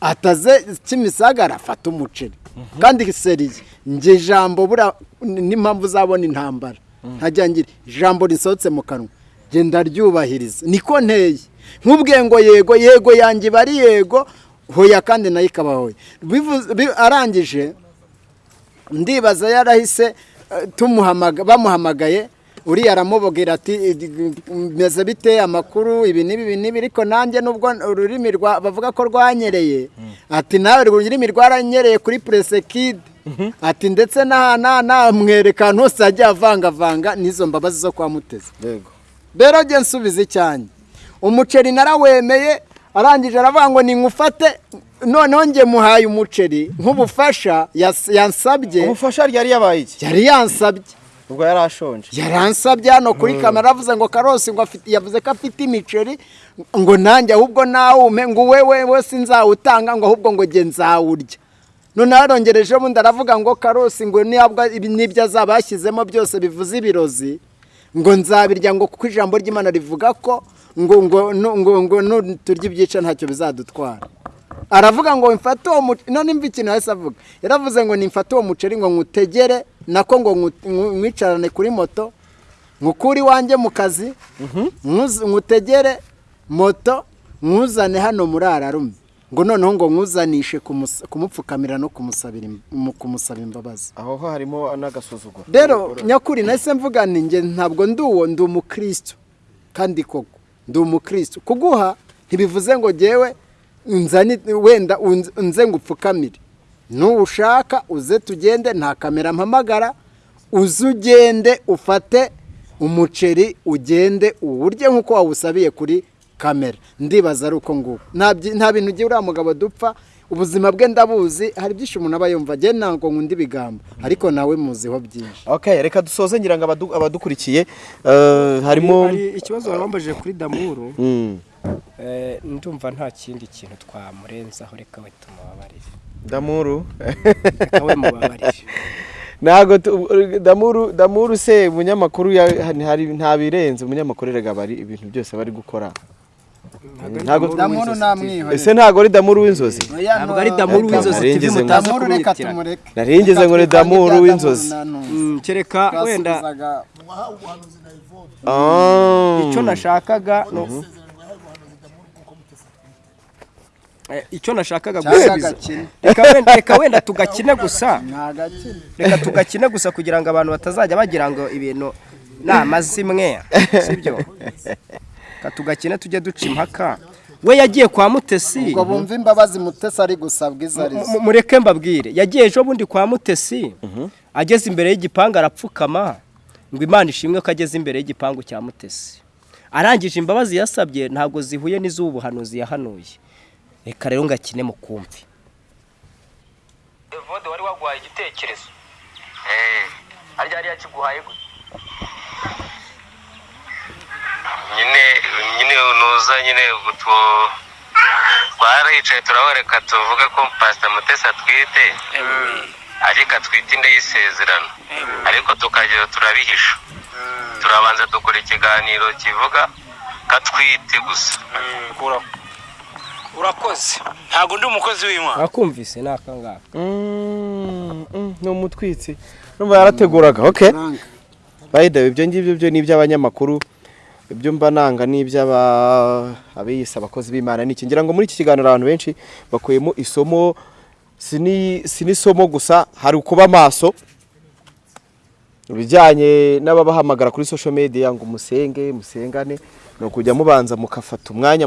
Ataze kimisagara afata umuceri. Kandi seriye njye ijambo buriya n'impamvu uzabona intambara. Ntajya ngira ijambo risohotse mu kanwa. Genda ryubahiriza niko nteye. Nk'ubwiye ngo yego yego yanjye iba ari yego hoya kandi na yo ikaba hoya arangije ndibaza yarahise eh, bamuhamagaye uriya aramubwira ati meze bite amakuru ibi n'ibi ibi n'ibi ariko nanjye nubwo ururimi rwa bavuga ko rwanyereye. Ati nawe ururimi rwaranyereye kuri puresekide ati ndetse na na na mwerekano hose ajya avangavanga n'izo mbabazi zo kwa mutezi yego. Rero njye nsubiza icyanjye umuceri narawemeye arangije aravuga ngo ninkufate noneho njye muhaye umuceri nk'ubufasha yansabye. Ubufasha ryari yabaye iki? Yari yansabye. Ubwo yari ashonje. Yaransabye hano kuri kamera avuze ngo karosi ngo afite yavuze ko afite imiceri ngo nanjye ahubwo nawume ngo wewe wese nzawutanga ngo ahubwo ngo njye nzawurya. Noneho yarongereje bundi aravuga ngo karosi ngo n'ibyo azaba yashyizemo byose bivuze ibirozi ngo nzabirya ngo kuko ijambo ry'imana rivuga ko ngo ngo ngo ngo nuturya ibyica ntacyo bizadutwara. Aravuga ngo mfate uwo muceri none mva ikintu yahise avuga. Yaravuze ngo nimfate uwo muceri ngo nkutegere nako ngo mwicarane kuri moto nkukure iwanjye mu kazi nkuz- nkutegere moto nkuzane hano muri ararume ngo noneho ngo nkuzanishe kumupfukamira no kumusaba imbabazi. Aho ho harimo n'agasuzuguro. Rero nyakuri nahise mvuga ni njye ntabwo ndi uwo ndi umukristo. Kandi koko ndi umukristo. Kuguha ntibivuze ngo jyewe nzani wenda unz- nze ngo upfukamire nuwushaka uze tugende nta kamera mpamagara uze ugende ufate umuceri ugende uwurye nk'uko wawusabiye kuri kamera. Ndibaza ari uko nguko nta bintu ugiye uriya mugabo dupfa. Ubuzima bwe ndabuzi hari byinshi umuntu aba yumva. Njye ntabwo nkunda ibigambo. Ariko nawe muziho byinshi. Okay reka dusoze ngira ngo abadu- abadukurikiye. Eh, harimo hari ikibazo wabambajije kuri damuru Mm. eh, ndumva nta kindi kintu twamurenzaho reka we tumubabarire. Damuru? Reka we mubabarire. Ntabwo damuru damuru se umunyamakuru ya- hari nta birenze umunyamakuru erega bari ibintu byose bari gukora. Ntabwo- damuru namwihorera ese ntabwo ari damuru w'inzozi? Ntabwo ari damuru w'inzozi ngo- mutaza damuru reka kumwitiranya tumureke. Narengeze ngo ni damuru w'inzozi. Mm, kereka wenda Ah. icyo nashakaga icyo nashakaga gusubiza reka wenda, tugakine gusa. reka tugakine gusa kugira ngo abantu batazajya bagira ngo ibintu ni amazimwe sibyo reka tugakine tujye duca impaka. We yagiye kwa mutesi. Ubwo bumva imbabazi mutesi ari gusabwa izo ari zo mu- mureke mbabwire. Yagiye ejo bundi kwa mutesi. Ageze imbere y'igipangu arapfukama. Ngo imana ishimwe ko ageze imbere y'igipangu cya mutesi. Arangije imbabazi yasabye ntabwo zihuye n'iz'ubuhanuzi yahanuye. Reka rero ngakine mu kumvi evode wari waguhaye igitekerezo. Harya hariya kiguhaye gute? Nyine nyine nuza nyine utwo twaricaye turahoreka tuvuge ko pasita mutesi atwite. Ariko atwite inda y'isezerano. Ariko tukagera turabihisha. Turabanza dukora ikiganiro kivuga ko atwite gusa. Urakoze. Ntabwo ndi umukozi w'imana. Wakumvise ni akangaka. Mm, mm, ni umutwitsi. Numva yarateguraga. Okay Frank, by the way ibyo ngibyo byo ni iby'abanyamakuru. Ibyo mba nanga ni iby'aba abiyise abakozi b'imana. Niki ngira ngo muri iki kiganiro abantu benshi bakuyemo isomo. Si ni- si n'isomo gusa hari ukuba maso ibijyanye n'ababahamagara kuri social media ngo musenge musengane ni ukujya mubanza mukafata umwanya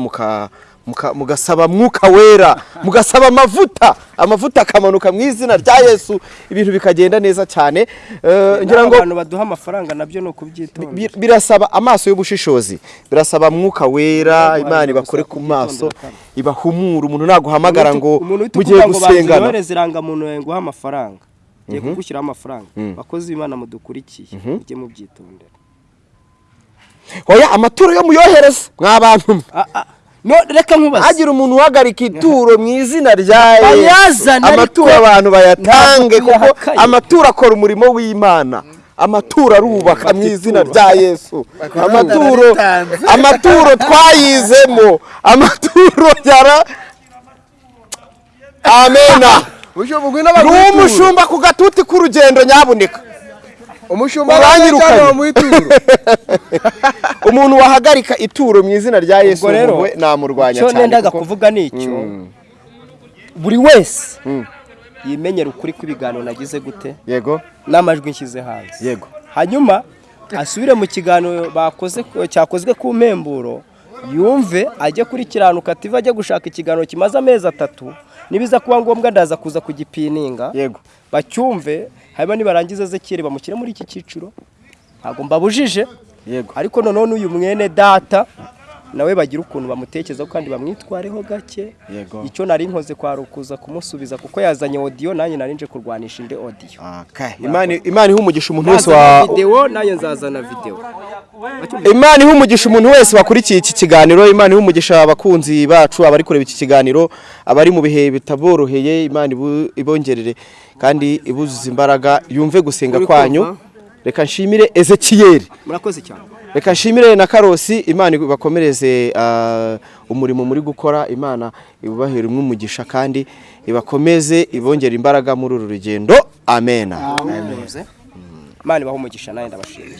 mugasaba mwuka wera mugasaba amavuta amavuta akamanuka mu izina rya yesu ibintu bikagenda neza cyane. Eh, ngira ngo abantu baduha amafaranga na byo ni ukubyitonda. Bi- birasaba amaso y'ubushishozi birasaba mwuka wera imana ibakore ku maso ibahumura umuntu naguhamagara ngo umuntu uhita mugiye ukuvuga ngo banza gusengana. irangamuntu yawe nguhe amafaranga. Ngiye kugushyiraho amafaranga. Bakozi b'imana mudukurikiye. Mujye mubyitondera. Oya amaturo yo muyohereze mwa bantu. Mwe Ah, ah, no reka nkubaze. Hagira umuntu uhagarika ituro mu izina rya amaturo abantu bayatange kuko amaturo akora umurimo w'imana. Amaturo arubaka mu izina rya yesu. Amaturo amaturo twayizemo. Amaturo yara amena. Ni umushumba ku gatuti k'urugendo nyabuneka umushumba Uranyirukanye. umuntu wahagarika ituro mu izina rya yesu we namurwanya cyane nendaga kuvuga ni icyo. Buri wese yimenyera ukuri kw'ibiganiro nagize gute? Yego. N'amajwi nshyize hanze. Yego. Hanyuma asubire mu kiganiro bakoze cyakozwe ku mpemburo yumve ajye kuri kiranuka tive ajye gushaka ikiganiro kimaze amezi atatu. Nibiza kuba ngombwa ndaza kuza kugipininga. Yego. Bacyumve hanyuma nibarangiza ezekiyeli bamushyire muri iki cyiciro. Ntabwo mbabujije. Yego. Ariko noneho n'uyu mwene data nawe bagira ukuntu bamutekerezaho kandi bamwitwareho gake. Icyo nari nkoze kwari ukuza kumusubiza kuko yazanye odiyo nanjye nari nje kurwanisha indi odiyo imana iha umugisha umuntu wese wa videwo nanjye nzazana videwo imana iha umugisha umuntu wese wakurikiye iki kiganiro. Imana iha umugisha abakunzi bacu abari kureba iki kiganiro abari mu bihe bitaboroheye. Imana ibu- ibongerere kandi ibuzuza imbaraga. Yumve gusenga kwanyu. Reka nshimire ezekiyeli murakoze cyane. Reka nshimire na karosi imana ibakomereze ah, umurimo muri gukora. Imana ibubahere umugisha kandi ibakomeze ibongere imbaraga muri uru rugendo. Amena imana ibaha umugisha nawe ndabashimiye.